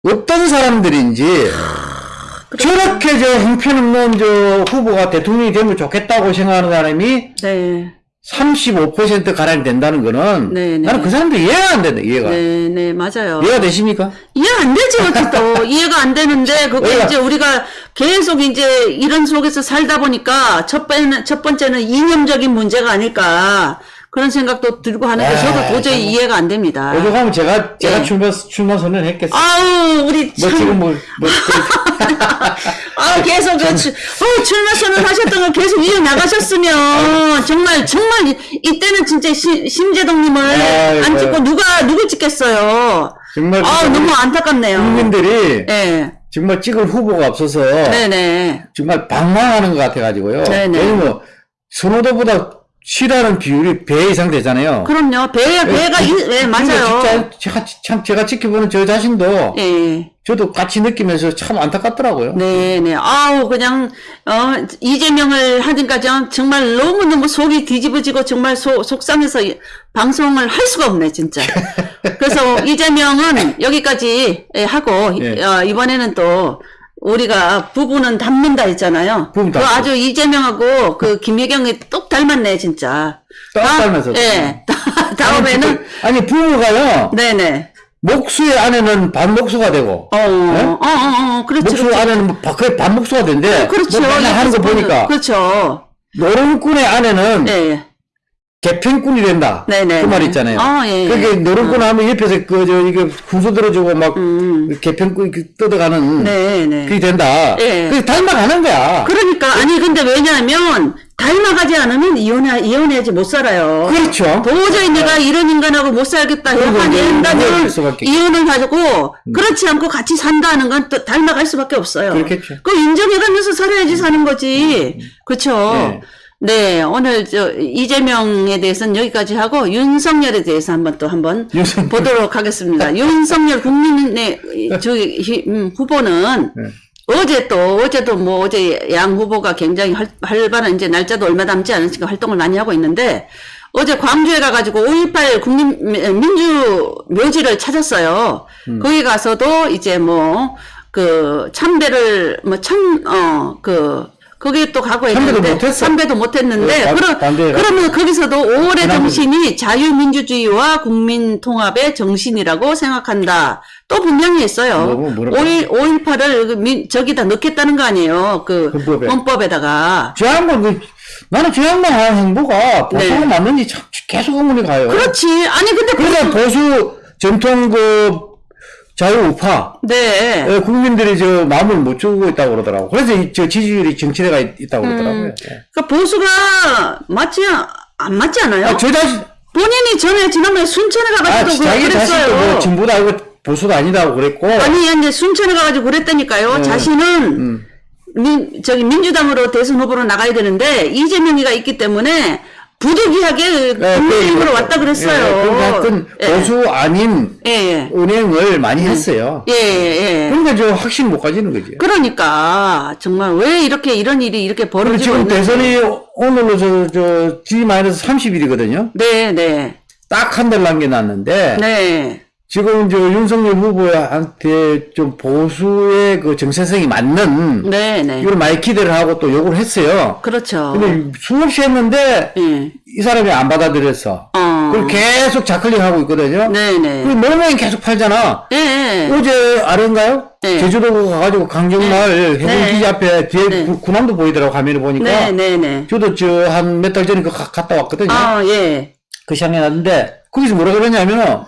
어떤 사람들인지 저렇게 저 형편없는 저 후보가 대통령이 되면 좋겠다고 생각하는 사람이 네. 35% 가량이 된다는 거는 네, 네. 나는 그 사람들 이해가 안 된다 이해가 네, 네, 맞아요. 이해가 되십니까? 이해 안 되죠, 어쨌든. 이해가 안 되는데, 그게? 이제 우리가 계속 이제 이런 속에서 살다 보니까 첫 번째는, 첫 번째는 이념적인 문제가 아닐까. 그런 생각도 들고 하는데 에이, 저도 도저히 정말. 이해가 안 됩니다. 오죽하면 제가 제가 예. 출마 출마 선언했겠어. 아우, 우리 뭐 참. 지금 뭐, 뭐 아, 계속 그, 출- 어, 출마 선언 하셨던 거 계속 이어 나가셨으면, 정말, 정말, 이- 이때는 진짜 시, 심재동님을 아이고. 안 찍고 누가, 누구 찍겠어요? 정말 아, 너무 안타깝네요. 국민들이 예. 정말 찍을 후보가 없어서 네네. 정말 방황하는 것 같아가지고요. 네네. 왜냐면 선호도보다 싫어하는 비율이 배 이상 되잖아요. 그럼요. 배, 배가, 이, 네, 맞아요. 진짜 참 제가 지켜보는 저 자신도 예. 저도 같이 느끼면서 참 안타깝더라고요. 네 네. 아우, 그냥, 어, 이재명을 하니까 전 정말 너무너무 속이 뒤집어지고 정말 속, 속상해서 이- 방송을 할 수가 없네, 진짜. 그래서 이재명은 여기까지 예, 하고, 예. 어, 이번에는 또, 우리가 부부는 닮는다 했잖아요. 부부 그 닮고. 아주 이재명하고 그 김혜경이 똑 닮았네, 진짜. 똑 다- 닮아서. 예. 다음에는, 아니 부모가요 네네. 목수의 아내는 반목수가 되고 어, 네? 어, 어, 어, 그렇죠. 목수 그렇죠. 아내는 바- 거의 반목수가 된대. 그렇죠. 뭐 맨날 하는 거 보니까 그렇죠. 노름꾼의 아내는 예. 개편꾼이 된다. 네네. 그말 있잖아요. 아, 예, 예. 그게 노름꾼 하면 옆에서 그저 이게 훈수 들어주고 막 음. 개편꾼 이렇게 뜯어가는 네네. 그게 된다. 예. 그게 닮아가는 거야. 그러니까 아니 근데 왜냐하면 닮아가지 않으면 이혼해 이혼해야지 못 살아요. 그렇죠. 도저히 내가 이런 인간하고 못 살겠다 이혼할 수밖에. 이혼을 가지고 그렇지 않고 같이 산다는 건 또 닮아갈 수밖에 없어요. 그렇겠죠. 그 인정해가면서 살아야지 사는 거지. 그렇죠. 네. 네, 오늘 저 이재명에 대해서는 여기까지 하고 윤석열에 대해서 한번 또 한번 윤석열. 보도록 하겠습니다. 윤석열 국민의 저기 히- 음, 후보는 네. 어제 또 어제도 뭐 어제 양 후보가 굉장히 활, 활발한 이제 날짜도 얼마 남지 않으니까 활동을 많이 하고 있는데 어제 광주에 가가지고 5.18 국민 민주 묘지를 찾았어요. 음. 거기 가서도 이제 뭐 그 참배를 뭐 참 어 그 거기 또 가고 했는데 못했어? 참배도 못했는데 네, 반- 그러. 그러면 거기서도 5월의 지난번- 정신이 자유민주주의와 국민통합의 정신이라고 생각한다. 또 분명히 했어요. 뭐, 뭐라고? 5.1, 5.18을 저기다 넣겠다는 거 아니에요. 그 헌법에. 헌법에다가. 저 양반 그 나는 저 양반 하는 행보가 보수가 네. 맞는지 참 계속 의문이 가요. 그렇지. 아니 근데 그러니까 보수 전통 그 자유우파 네. 어, 국민들이 저 마음을 못 주고 있다고 그러더라고. 그래서 이- 저 지지율이 정치대가 있- 있다고 그러더라고요. 예. 그러니까 보수가 맞지 안 맞지 않아요? 아, 저 자신, 본인이 전에 지난번에 순천에 아, 가가지고 자신도 그랬어요. 뭐 진보다 이거 보수도 아니다고 그랬고. 아니 이제 순천에 가가지고 그랬다니까요. 네. 자신은 음. 민, 저기 민주당으로 대선 후보로 나가야 되는데 이재명이가 있기 때문에 부득이하게 예, 국민의힘으로 그, 왔다 예, 그랬어요. 그러니까 하여튼 예. 보수 아닌 예, 예. 은행을 많이 했어요. 예, 예, 예. 그러니까 저 확신 못 가지는 거지. 그러니까 정말 왜 이렇게 이런 일이 이렇게 벌어지고 지금. 대선이 오늘로 저, 저, G-30일이거든요. 네, 네, 딱 한 달 남겨놨는데, 네, 지금 저 윤석열 후보한테 좀 보수의 그 정체성이 맞는, 네, 네. 이걸 많이 기대를 하고 또 요구를 했어요. 그렇죠. 근데 수없이 했는데, 예. 이 사람이 안 받아들였어. 어. 그걸 계속 자클링 하고 있거든요. 네, 네. 그 노무현이 계속 팔잖아. 예, 예. 어제 아래인가요? 네. 제주도 가가지고 강정마을 네. 해군기지 앞에 뒤에 네. 구- 군함도 보이더라고 화면을 보니까. 네, 네, 네. 저도 저 한 몇 달 전에 그 가- 갔다 왔거든요. 아, 예. 그 시장에 갔는데 거기서 뭐라 그러냐면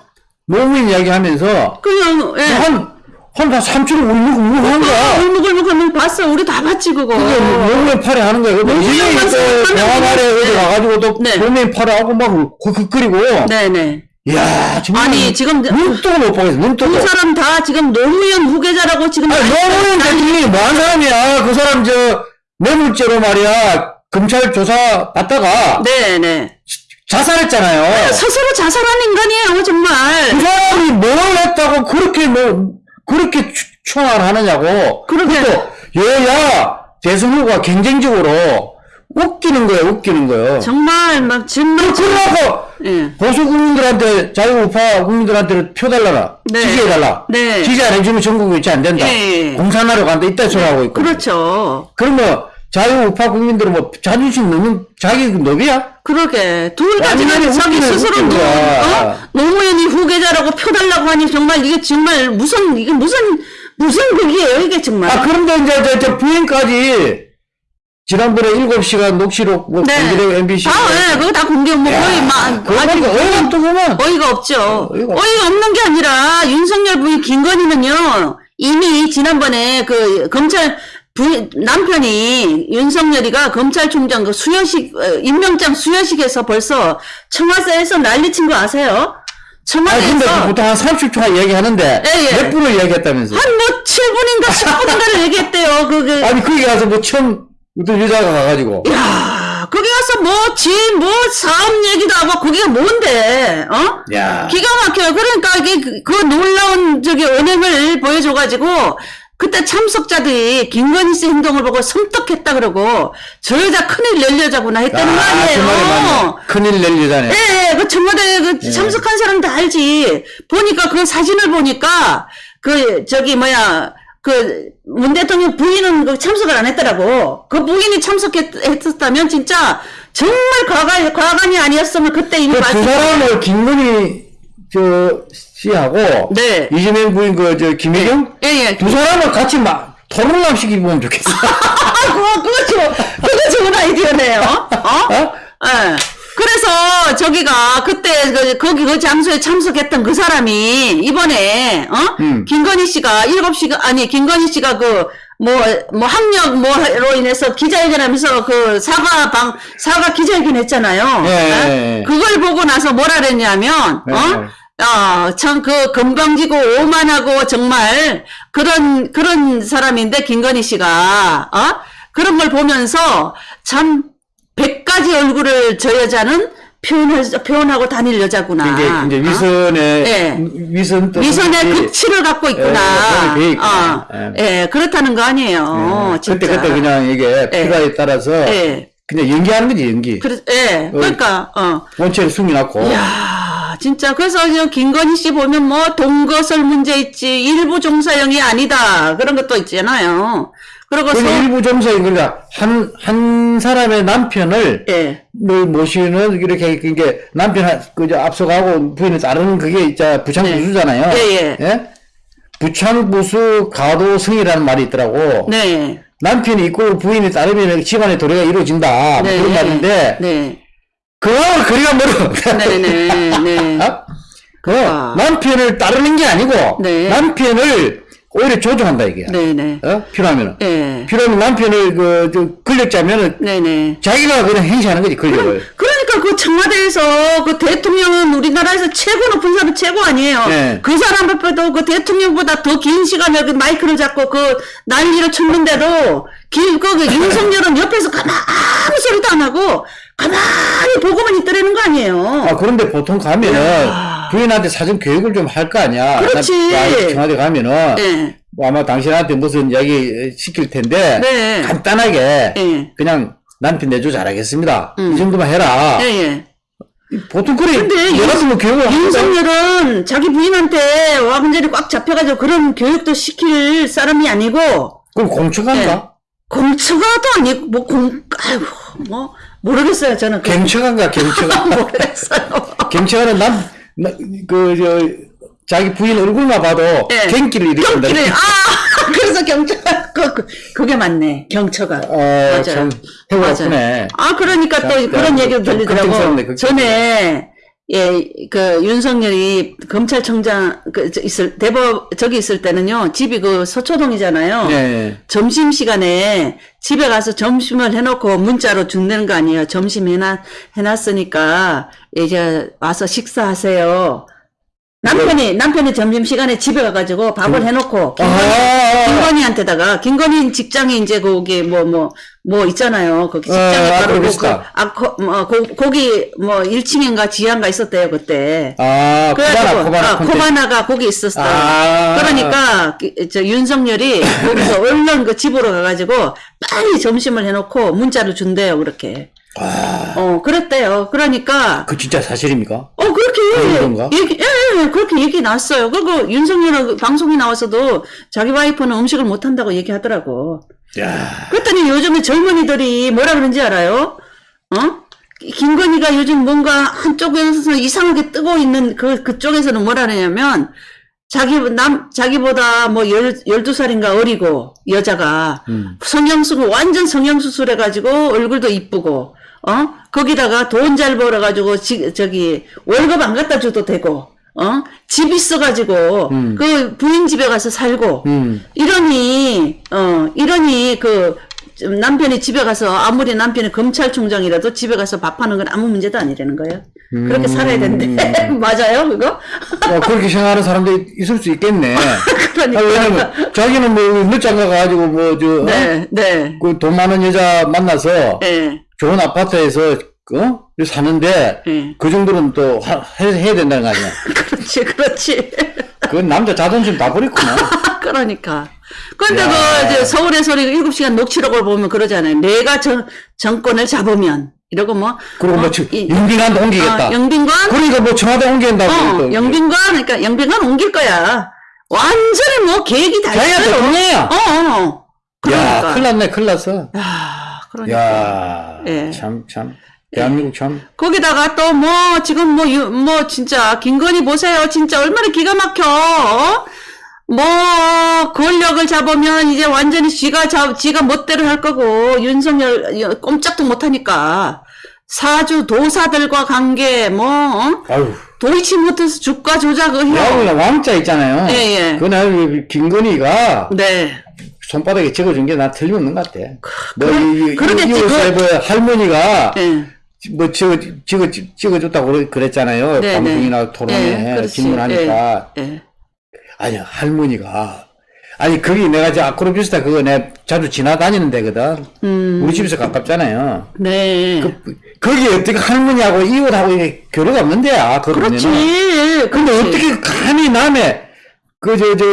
노무현 이야기하면서 그냥, 예. 한 한다 3초 울먹울먹한 거야. 울먹울먹하면 봤어. 우리 다 봤지, 그거. 그게 노무현 팔에 하는 거야. 또 하면 대화말에 네. 어디 가가지고 또 네. 팔에 하고 막 그, 끓이고 네, 네. 이야 정말 아니, 지금 눈 뜨고 못 보겠어. 눈 뜨고. 두 사람 다 지금 노무현 후계자라고 지금. 아니, 노무현 대통령이 뭐한 사람이야. 그 사람 저 뇌물죄로 말이야. 검찰 조사 받다가 네, 네. 자살했잖아요. 스스로 자살한 인간이에요, 정말. 그 사람이 뭘 했다고 그렇게 뭐 그렇게 추- 추앙을 하느냐고. 그러게. 또 여야 대선 후보가 경쟁적으로 웃기는 거예요. 웃기는 거예요. 정말, 막, 정말. 그러고 예. 보수 국민들한테 자유우파 국민들한테 표 달라라. 네. 지지해달라. 네. 지지 안 해주면 전국 유치 안 된다. 예, 예. 공산화로 간다. 이따 소리 하고 있고. 그렇죠. 그러면 자유우파 국민들은 뭐 자존심 너무 자기 노비야? 그러게. 둘 완전히 자기 스스로 노. 어? 노무현이 후계자라고 표 달라고 하니 정말 이게 정말 무슨, 이게 무슨, 무슨 극이에요, 이게 정말. 아, 그런데 이제 저, 저 부인까지 지난번에 7시간 녹취록 뭐 공개되고 MBC 아, 네, 그거 다 공개, 뭐, 거의 막, 보니까 어이가 없더구만. 어이가 없죠. 어이가 어이가, 없는 게 아니라, 윤석열 부인 김건희는요, 이미 지난번에 그 검찰 부인, 남편이 윤석열이가 검찰총장 그 수여식, 어, 임명장 수여식에서 벌써 청와대에서 난리친 거 아세요? 아니 근데 그 청와대에서 보통 한 30초 얘기하는데 예, 예. 몇 분을 얘기했다면서 한뭐 7분인가 10분인가를 얘기했대요. 그, 그, 아니 거기 가서 뭐 처음 어떤 여자가 가가지고 야 거기 가서 뭐, 지, 뭐, 사업 얘기도 하고, 거기가 뭔데, 어? 야 기가 막혀요. 그러니까 이게 그, 그 놀라운 저기 은행을 보여줘가지고 그때 참석자들이 김건희 씨 행동을 보고 섬뜩했다 그러고 저 여자 큰일 낼 여자구나 했다는 거 아, 그 말이 아니에요. 큰일 낼 여자네 예, 예, 그 청와대 그 참석한 사람 다 알지. 보니까 그 사진을 보니까 그 저기 뭐야 그 문 대통령 부인은 그 참석을 안 했더라고. 그 부인이 참석했었다면 진짜 정말 과가 과간이 아니었으면 그때 이미 그두 봤을 사람을 김건희 저 씨하고 네. 이재명 부인 그 저 김혜경 예, 예. 두 사람을 같이 막 토론남 시키면 좋겠어 아, 그거, 그거 좋, 그거 좋은 아이디어네요. 어? 어? 예. 그래서 저기가 그때 그, 거기 그 장소에 참석했던 그 사람이 이번에 어? 음. 김건희 씨가 일곱 시가 아니 김건희 씨가 그뭐뭐 학력 뭐로 인해서 기자회견하면서 그 사과 방 사과 기자회견 했잖아요. 예, 어? 예, 예. 그걸 보고 나서 뭐라 그랬냐면 예, 어? 아, 참, 그, 건방지고 오만하고 정말 그런, 그런 사람인데, 김건희 씨가, 어? 그런 걸 보면서 참, 백 가지 얼굴을 저 여자는 표현을, 표현하고 다닐 여자구나. 이제 이제 어? 위선의 예. 위선 또 위선의 극치를 갖고 예, 있구나. 예, 돼 있구나. 어, 예, 그렇다는 거 아니에요. 예, 진짜. 그때 그때 그냥 이게 예. 필요에 따라서 예. 그냥 연기하는 거지 연기 그래, 예, 그러니까, 어. 원체를 숨겨놨고 야 진짜 그래서 저 김건희 씨 보면 뭐 동거설 문제 있지 일부 종사형이 아니다 그런 것도 있잖아요. 그리고 그 서, 일부 점사에 그러니까 한, 한 사람의 남편을 예, 뭐 모시는 이렇게 이게 남편 한- 그저 앞서가고 부인을 따르는 그게 있자 부창부수잖아요. 예, 예. 부창부수 가도승이라는 말이 있더라고. 네, 남편이 있고 부인이 따르면 집안의 도래가 이루어진다. 뭐 네, 그런 말인데 네, 그거하고 거리가 멀어. 네, 네, 네. 어? 그러니까. 남편을 따르는 게 아니고 네. 남편을 오히려 조종한다 이게. 네네. 어? 필요하면은. 예. 필요하면 남편을 그, 저, 권력자면은 네네. 자기가 그냥 행시하는 거지, 권력을. 그러니까 그 청와대에서 그 대통령은 우리나라에서 최고 높은 사람 최고 아니에요. 네. 그 사람 앞에도 그 대통령보다 더 긴 시간을 그 마이크를 잡고 그 난리를 쳤는데도 길, 그, 그 윤석열은 옆에서 가만 아무 소리도 안 하고 가만히 보고만 있더라는 거 아니에요. 아, 그런데 보통 가면은 야. 부인한테 사전 교육을 좀 할 거 아니야. 그렇지. 청와대 가면은 예. 뭐 아마 당신한테 무슨 이야기 시킬 텐데 네. 간단하게 예. 그냥 남편 내조 잘하겠습니다. 음. 이 정도만 해라. 예, 예. 보통 그래. 근데 얘 같은 거 교육을. 윤석열은 자기 부인한테 완전히 꽉 잡혀가지고 그런 교육도 시킬 사람이 아니고 그럼 공처간가? 공처가도 아니고 뭐 공, 아이고 뭐 모르겠어요 저는 그- 경처간가 경처가. 모르겠어요. 경처가는 남, 나, 그, 저, 자기 부인 얼굴만 봐도 예. 경기를 일으킨다. 경기를 아 그래서 경처가 그, 그, 그게 맞네 경처가 어, 맞아요. 아프네. 아 그러니까 또 자, 그런 자, 얘기도 좀 들리더라고. 전에 예 그 윤석열이 검찰청장 그저 있을 대법 저기 있을 때는요 집이 그 서초동이잖아요. 예. 점심 시간에 집에 가서 점심을 해놓고 문자로 준다는 거 아니에요. 점심 해놨 해놨으니까 이제 와서 식사하세요. 남편이 남편이 점심 시간에 집에 가가지고 밥을 해놓고 아, 아, 아. 김건희한테다가 김건희 직장에 이제 거기 뭐 뭐뭐 있잖아요. 거기 어, 직장에 아, 바로 그, 그러겠다. 아, 거, 뭐, 거, 거기 뭐 1층인가 지하인가 있었대요 그때. 아, 코바나, 코바나. 아. 코바나가 거기 있었어. 아. 그러니까 그, 저 윤석열이 거기서 얼른 그 집으로 가가지고 빨리 점심을 해놓고 문자를 준대요 그렇게. 아, 어 그랬대요. 그러니까 그 진짜 사실입니까? 어 그렇게 그런가? 얘기 예, 예, 그렇게 얘기 났어요. 그리고 윤석열은 그 방송에 나와서도 자기 와이프는 음식을 못 한다고 얘기하더라고. 야 그랬더니 요즘에 젊은이들이 뭐라 그런지 알아요? 어? 김건희가 요즘 뭔가 한쪽에서 이상하게 뜨고 있는 그, 그쪽에서는 뭐라 그러냐면, 자기, 남, 자기보다 뭐 열, 12살인가 어리고, 여자가, 음. 성형수술, 완전 성형수술 해가지고, 얼굴도 이쁘고, 어? 거기다가 돈 잘 벌어가지고, 지, 저기, 월급 안 갖다 줘도 되고, 어? 집 있어가지고, 음. 그 부인 집에 가서 살고, 음. 이러니 어 이러니 그좀 남편이 집에 가서 아무리 남편이 검찰총장이라도 집에 가서 밥하는 건 아무 문제도 아니라는 거예요. 그렇게 살아야 된대. 맞아요, 그거? 어, 그렇게 생각하는 사람들이 있을 수 있겠네. 아, 그러니까. 왜냐면, 자기는 뭐, 늦장 가 가지고, 뭐, 저, 어? 네, 네, 그돈 많은 여자 만나서, 예, 좋은 아파트에서, 어? 사는데, 예. 그 정도는 또, 하- 해, 해야 된다는 거 아니야. 그렇지, 그렇지. 그건 남자 자존심 다 버렸구나. 그러니까. 근데 야. 그 이제 서울의 소리 7시간 녹취록을 보면 그러잖아요. 내가 정, 정권을 잡으면 이러고 뭐 그리고 뭐, 어, 저, 이- 영빈한테 옮기겠다. 어, 영빈관 그러니까 뭐, 청와대 옮긴다고. 어, 또. 영빈관, 그러니까 영빈관 옮길 거야. 완전히 뭐 계획이 다 자기가 있어요. 대통령이야. 어, 어. 야, 그러니까. 큰일 났네, 큰일 났어. 야, 그러니까. 야, 예. 참, 참. 대한민국 참. 거기다가 또 뭐, 지금 뭐, 유- 뭐, 진짜, 김건희 보세요. 진짜 얼마나 기가 막혀. 어? 뭐, 권력을 잡으면 이제 완전히 지가 잡, 지가 멋대로 할 거고, 윤석열 여- 꼼짝도 못하니까. 사주 도사들과 관계, 뭐, 어? 아유. 도이치모터스 주가 조작 의혹. 야구나 왕자 있잖아요. 예, 예. 그날 김건희가 네. 손바닥에 적어준 게나 틀림없는 것 같아. 뭐, 그러- 이, 이, 그러겠지, 이, 그- 할머니가 예. 뭐 찍어, 찍어, 찍어줬다고 그랬잖아요. 네, 방송이나 네. 토론에 예, 그렇지. 질문하니까. 예, 예. 아니, 할머니가. 아니, 거기 내가 저 아크로비스타 그거 내가 자주 지나다니는 데거든. 음. 우리 집에서 가깝잖아요. 네. 그, 거기 어떻게 할머니하고 이웃하고 이게 교류가 없는 데야, 그 그렇지. 근데 그렇지. 어떻게 감히 남의 그 저 저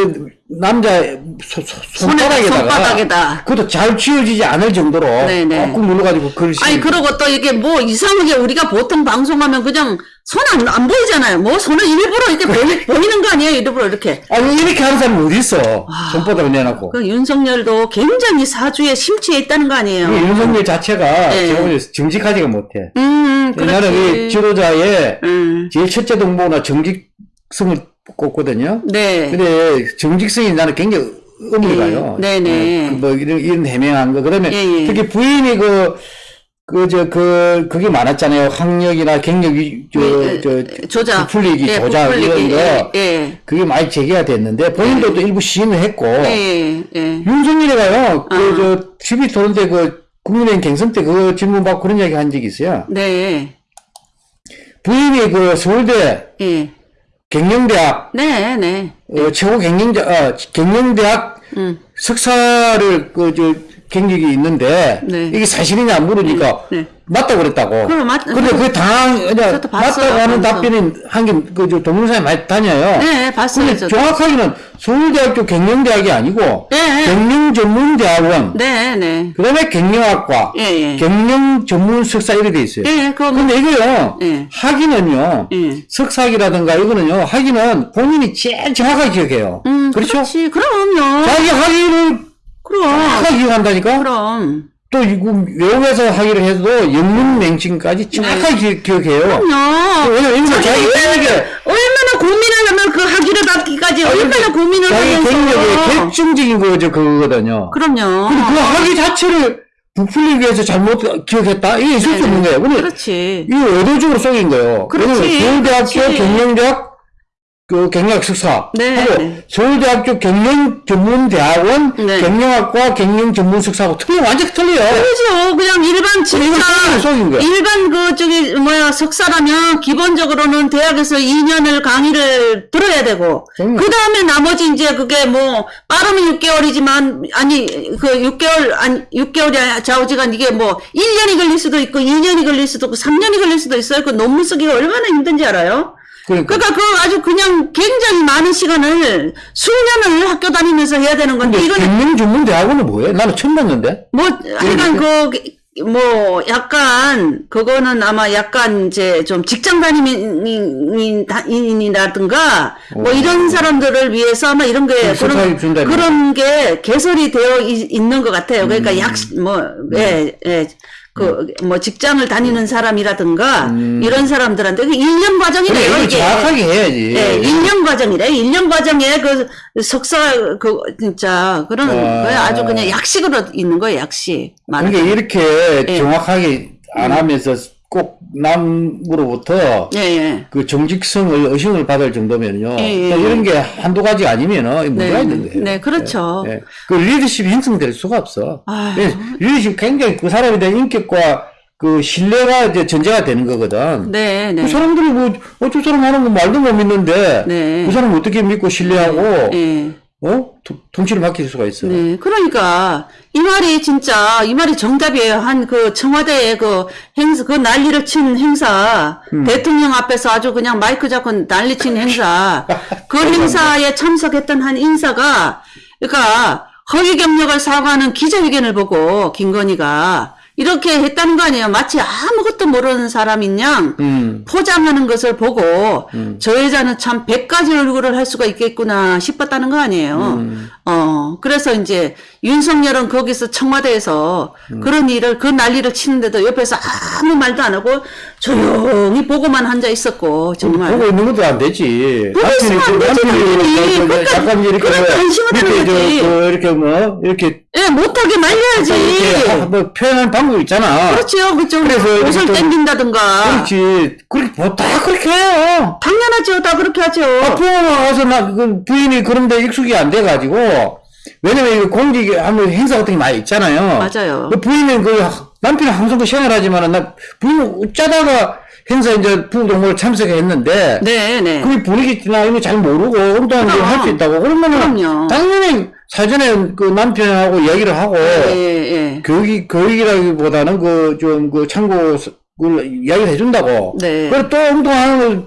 남자 소, 소, 손바닥에다가 손바닥에다. 그것도 잘 치워지지 않을 정도로 네네. 꾹꾹 눌러가지고 글씨 아니 그러고 또 이게 뭐 이상하게 우리가 보통 방송하면 그냥 손안 안 보이잖아요. 뭐 손을 일부러 이렇게 보이, 보이는 거 아니에요? 일부러 이렇게. 아니 이렇게 하는 사람이 어디 있어 손바닥을 내놓고 그 윤석열도 굉장히 사주에 심취해 있다는 거 아니에요? 이 윤석열 자체가 네. 제가 정직하지가 못해 음, 옛날에 이 그렇지. 지도자의 음, 제일 첫째 동보나 정직성을 꼽거든요 네. 근데 정직성이 나는 굉장히 의미가요. 예, 네네. 어, 그뭐 이런, 이런 해명한 거. 그다음에 예, 예. 특히 부인이 그, 그, 저, 그, 그게 많았잖아요. 학력이나 경력이, 저, 예, 저, 예, 조작. 부풀리기, 예, 조작, 부풀리기. 이런 거. 예, 예. 그게 많이 제기가 됐는데, 본인도 또 일부 시인을 했고, 예, 예. 윤석열이가요, 그, 아. 저, TV 토론 때 그, 국민의힘 경선 때 그 질문 받고 그런 이야기 한 적이 있어요. 네, 부인이 그 서울대 예. 경영대학, 네, 네. 어, 최고 경영대, 어, 경영대학 음. 석사를 그, 저, 경력이 있는데, 네. 이게 사실이냐 안 물으니까, 네. 맞다고 그랬다고. 그럼 맞- 근데 그 당황, 그냥 봤어요, 맞다고 하는. 답변이 한 게, 그, 저, 동영상에 많이 다녀요. 네, 봤어요, 근데 저도. 정확하게는 서울대학교 경영대학이 아니고, 네. 경영전문대학원, 네, 네. 그 다음에 경영학과, 예, 예. 경영전문 석사 이렇게 돼 있어요. 예, 그거 뭐, 근데 이거요, 예. 학위는요, 예. 석사학위라든가 이거는요, 학위는 본인이 제일 정확하게 기억해요. 음, 그렇죠? 그렇지. 그럼요. 자기 학위를 그럼. 정확하게 기억한다니까? 그럼. 또 이거 외국에서 학위를 해도 영문 명칭까지 정확하게 기- 기억해요. 그럼요. 왜냐면 자기 얼마나 고민을 하면 그 학위를 받기까지 얼마나 고민을 자기 하면서. 경력의 결정적인 거죠, 그거거든요. 그럼요. 근데 그 학위 자체를 부풀리기 위해서 잘못 기억했다? 이게 있을 수 없는 거예요. 근데 그렇지. 이거 의도적으로 속인 거예요. 그렇지, 서울대학교. 경영대학 그 경영학 석사 네, 하고 네. 서울대학교 경영 전문대학원 네. 경영학과 경영 전문 석사하고 틀려 완전히 틀려요. 그렇죠. 그냥 일반 진짜. 일반 그 저기 뭐야 석사라면 기본적으로는 대학에서 2년을 강의를 들어야 되고. 그 다음에 나머지 이제 그게 뭐 빠르면 6개월이지만 아니 그 6개월 아니 6개월이 좌우지간 이게 뭐 1년이 걸릴 수도 있고 2년이 걸릴 수도 있고 3년이 걸릴 수도 있어요. 그 논문 쓰기가 얼마나 힘든지 알아요? 그러니까 그러니까 그 아주 그냥 굉장히 많은 시간을 수년을 학교 다니면서 해야 되는 건데 이거는 경영전문대학원은 뭐예요? 나는 처음 봤는데. 뭐 하여간 그 뭐 약간 그거는 아마 약간 이제 좀 직장 다니민이라든가 뭐 이런 사람들을 위해서 아마 이런 게그 준다면. 그런 게 개설이 되어 있, 있는 것 같아요. 그러니까 음. 약뭐 예 예 그 뭐 직장을 다니는 사람이라든가 음. 이런 사람들한테 그 1년 그래, 과정이래요 이걸 이게. 정확하게 해야지. 예, 1년 과정이래. 1년 과정에 그 석사 그 진짜 그런 아. 거에 아주 그냥 약식으로 있는 거예요, 약식. 그러니까. 이렇게 예. 정확하게 안 하면서 꼭 남으로부터 예, 예. 그 정직성을 의심을 받을 정도면요. 예, 예, 또 예. 이런 게 한두 가지 아니면은 문제가 네, 있는 거예요. 네, 그렇죠. 예, 예. 그 리더십이 형성될 수가 없어. 리더십 굉장히 그 사람에 대한 인격과 그 신뢰가 이제 전제가 되는 거거든. 네, 네. 그 사람들이 뭐, 어쩔 사람 하는 거 말도 못 믿는데, 네. 그 사람 어떻게 믿고 신뢰하고, 예. 어? 도- 통치를 맡길 수가 있어. 네, 그러니까 이 말이 진짜 이 말이 정답이에요. 한 그 청와대의 그 행사 그 난리를 친 행사 음. 대통령 앞에서 아주 그냥 마이크 잡고 난리 친 행사 그 행사에 참석했던 한 인사가 그러니까 허위 경력을 사과하는 기자회견을 보고 김건희가 이렇게 했다는 거 아니에요. 마치 아무것도 모르는 사람인 양 음. 포장하는 것을 보고 저 여자는 참 100가지 얼굴을 할 수가 있겠구나 싶었다는 거 아니에요. 어, 그래서 이제 윤석열은 거기서 청와대에서 그런 일을, 그 난리를 치는데도 옆에서 아무 말도 안 하고 조용히 보고만 앉아 있었고, 정말. 보고 있는 것도 안 되지. 보고 있으면 안 되지, 당연히. 그러니까 이렇게 뭐 관심을 하는 저, 거지. 그 이렇게 뭐 이렇게 예, 못하게 말려야지. 뭐 표현하는 방법 있잖아. 그렇죠. 그좀 그래서 이렇게 옷을 좀- 땡긴다든가. 그렇지. 그렇게 뭐 다 그렇게 해요. 당연하죠. 다 그렇게 하죠. 부모가 와서 나, 그 부인이 그런데 익숙이 안 돼가지고, 왜냐면 이거 공직 하면 행사 같은 게 많이 있잖아요. 맞아요. 그 부인은 그 남편은 항상 그 생활하지만은 나 부인은 짜다가 행사 이제 부동물 참석했는데, 네, 네. 그 분위기나 이런 거잘 모르고 엉뚱한 그럼. 걸할수 있다고 그러면은 그럼요. 당연히 사전에 그 남편하고 이야기를 하고 예, 예. 교육이 교육이라기보다는 그 좀 그 참고 를 이야기를 해준다고. 네. 그리고 또 엉뚱한 걸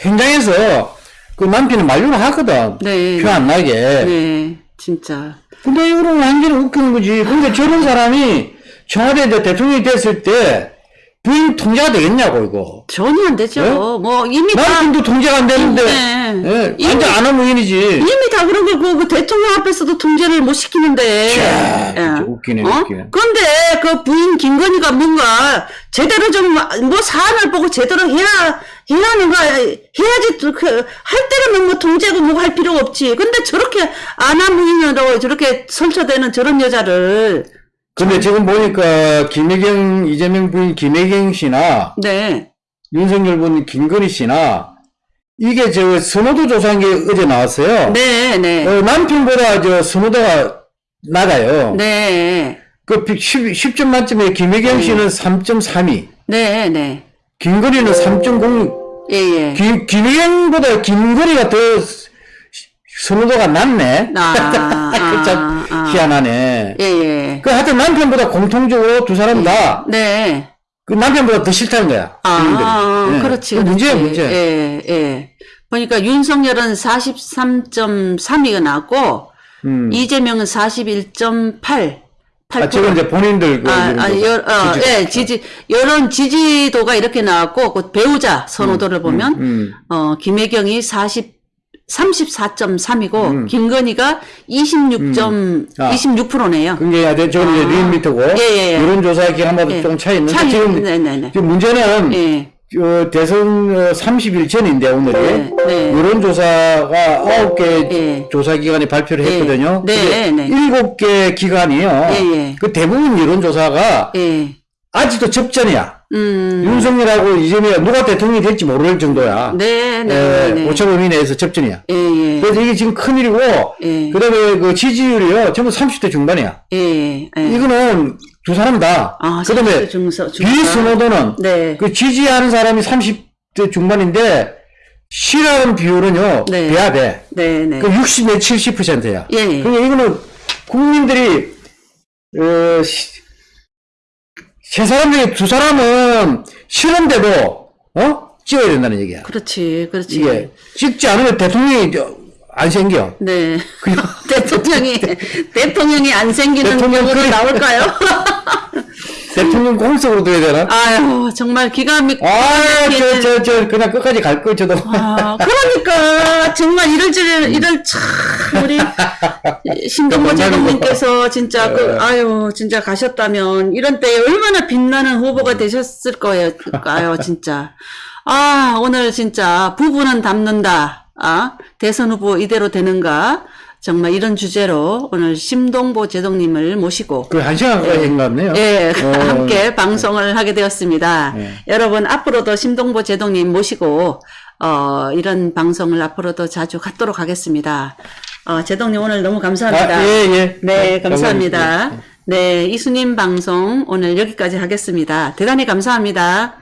현장에서 그 남편이 만류를 하거든. 네. 표안 나게. 네, 진짜. 근데 이거는 완전히 웃기는 거지. 근데 저런 사람이 청와대 대통령이 됐을 때 부인 통제가 되겠냐고 이거. 전혀 안 되죠. 네? 뭐 이미 다 남편도 통제가 안 되는데 네. 예, 이미- 완전 안 하는 의인이지. 이미 다 그런 거, 그, 그 대통령 앞에서도 통제를 못 시키는데. 자, 진짜 웃기네, 어? 웃기네. 근데 그 부인 김건희가 뭔가 제대로 좀, 뭐 사안을 보고 제대로 해야, 해야 하는 거, 해야지, 또 그, 할 때는 뭐 통제고 뭐할 필요가 없지. 근데 저렇게 안하무인으로 저렇게 설쳐대는 저런 여자를 근데 지금 보니까 김혜경, 이재명 부인 김혜경 씨나 네. 윤석열 부인 김건희 씨나 이게 저 선호도 조사한 게 어제 나왔어요. 네, 네. 어, 남편보다 저 선호도가 낮아요. 네. 그 10, 점 만점에 김혜경 씨는 3.32, 네, 네. 김건희는 3.0, 예, 예. 김, 김혜경보다 김건희가 더 선호도가 낮네. 아, 그참 아, 아. 희한하네. 예, 예. 그 하여튼 남편보다 공통적으로 두 사람 다그 네. 남편보다 더 싫다는 거야. 아, 예. 그렇지. 그 문제야. 문제. 예, 예. 보니까 윤석열은 43.3위가 나왔고, 음. 이재명은 41.8. 아, 저건 이제 본인들 그 아, 아, 거, 여, 어, 지지. 예, 지지, 여론 지지도가 이렇게 나왔고, 그 배우자 선호도를 보면, 음. 어, 김혜경이 40, 34.3이고, 음. 김건희가 26. 아. 26%네요. 그게 야 돼. 저건 이제 아. 리얼미터고 예, 예, 예. 여론조사 기간마다 예. 좀 차이 있는데 차이, 지금 네네네. 지금 문제는 예. 어, 대선 어, 30일 전인데 오늘이 네, 네. 여론조사가 9개 예. 조사 기관이 발표를 예. 했거든요. 네, 네. 7개 기관이요. 예, 예. 그 대부분 여론조사가 예. 아직도 접전이야. 음. 윤석열하고 이재명이 누가 대통령이 될지 모를 정도야. 네, 네, 예, 네. 오차 범위 내에서 접전이야. 예, 예. 그래서 이게 지금 큰일이고, 예. 그 다음에 그 지지율이요, 전부 30대 중반이야. 예, 예. 이거는 두 사람 다. 아, 그 다음에. 비선호도는 네. 그 지지하는 사람이 30대 중반인데, 싫어하는 비율은요, 네. 돼야 돼. 네, 네. 그 60, 내 70%야. 예, 예. 그러니까 이거는 국민들이, 어, 시- 세 사람 중에 두 사람은 싫은데도, 어? 찍어야 된다는 얘기야. 그렇지, 그렇지. 이게, 찍지 않으면 대통령이 저- 안 생겨. 네. 대통령이, 대통령이 안 생기는 대통령 경우도 나올까요? 대통령 공석으로 둬야 되나? 아유, 정말 기가 막히게. 아, 저, 저, 저, 그냥 끝까지 갈 걸, 저도. 아, 그러니까 정말 이럴 줄 이럴 참 우리 신동모 제동님께서 진짜 그 아유 진짜 가셨다면 이런 때에 얼마나 빛나는 후보가 되셨을 거예요, 진짜. 아 오늘 진짜 부부는 닮는다. 아 대선 후보 이대로 되는가? 정말 이런 주제로 오늘 심동보 제동님을 모시고 그 한 시간까지 한것 같네요. 예, 어, 함께 방송을 하게 되었습니다. 예. 여러분, 앞으로도 심동보 제동님 모시고, 어, 이런 방송을 앞으로도 자주 갖도록 하겠습니다. 어, 제동님 오늘 너무 감사합니다. 아, 예, 예. 네, 감사합니다. 감사합니다. 네, 이수님 방송 오늘 여기까지 하겠습니다. 대단히 감사합니다.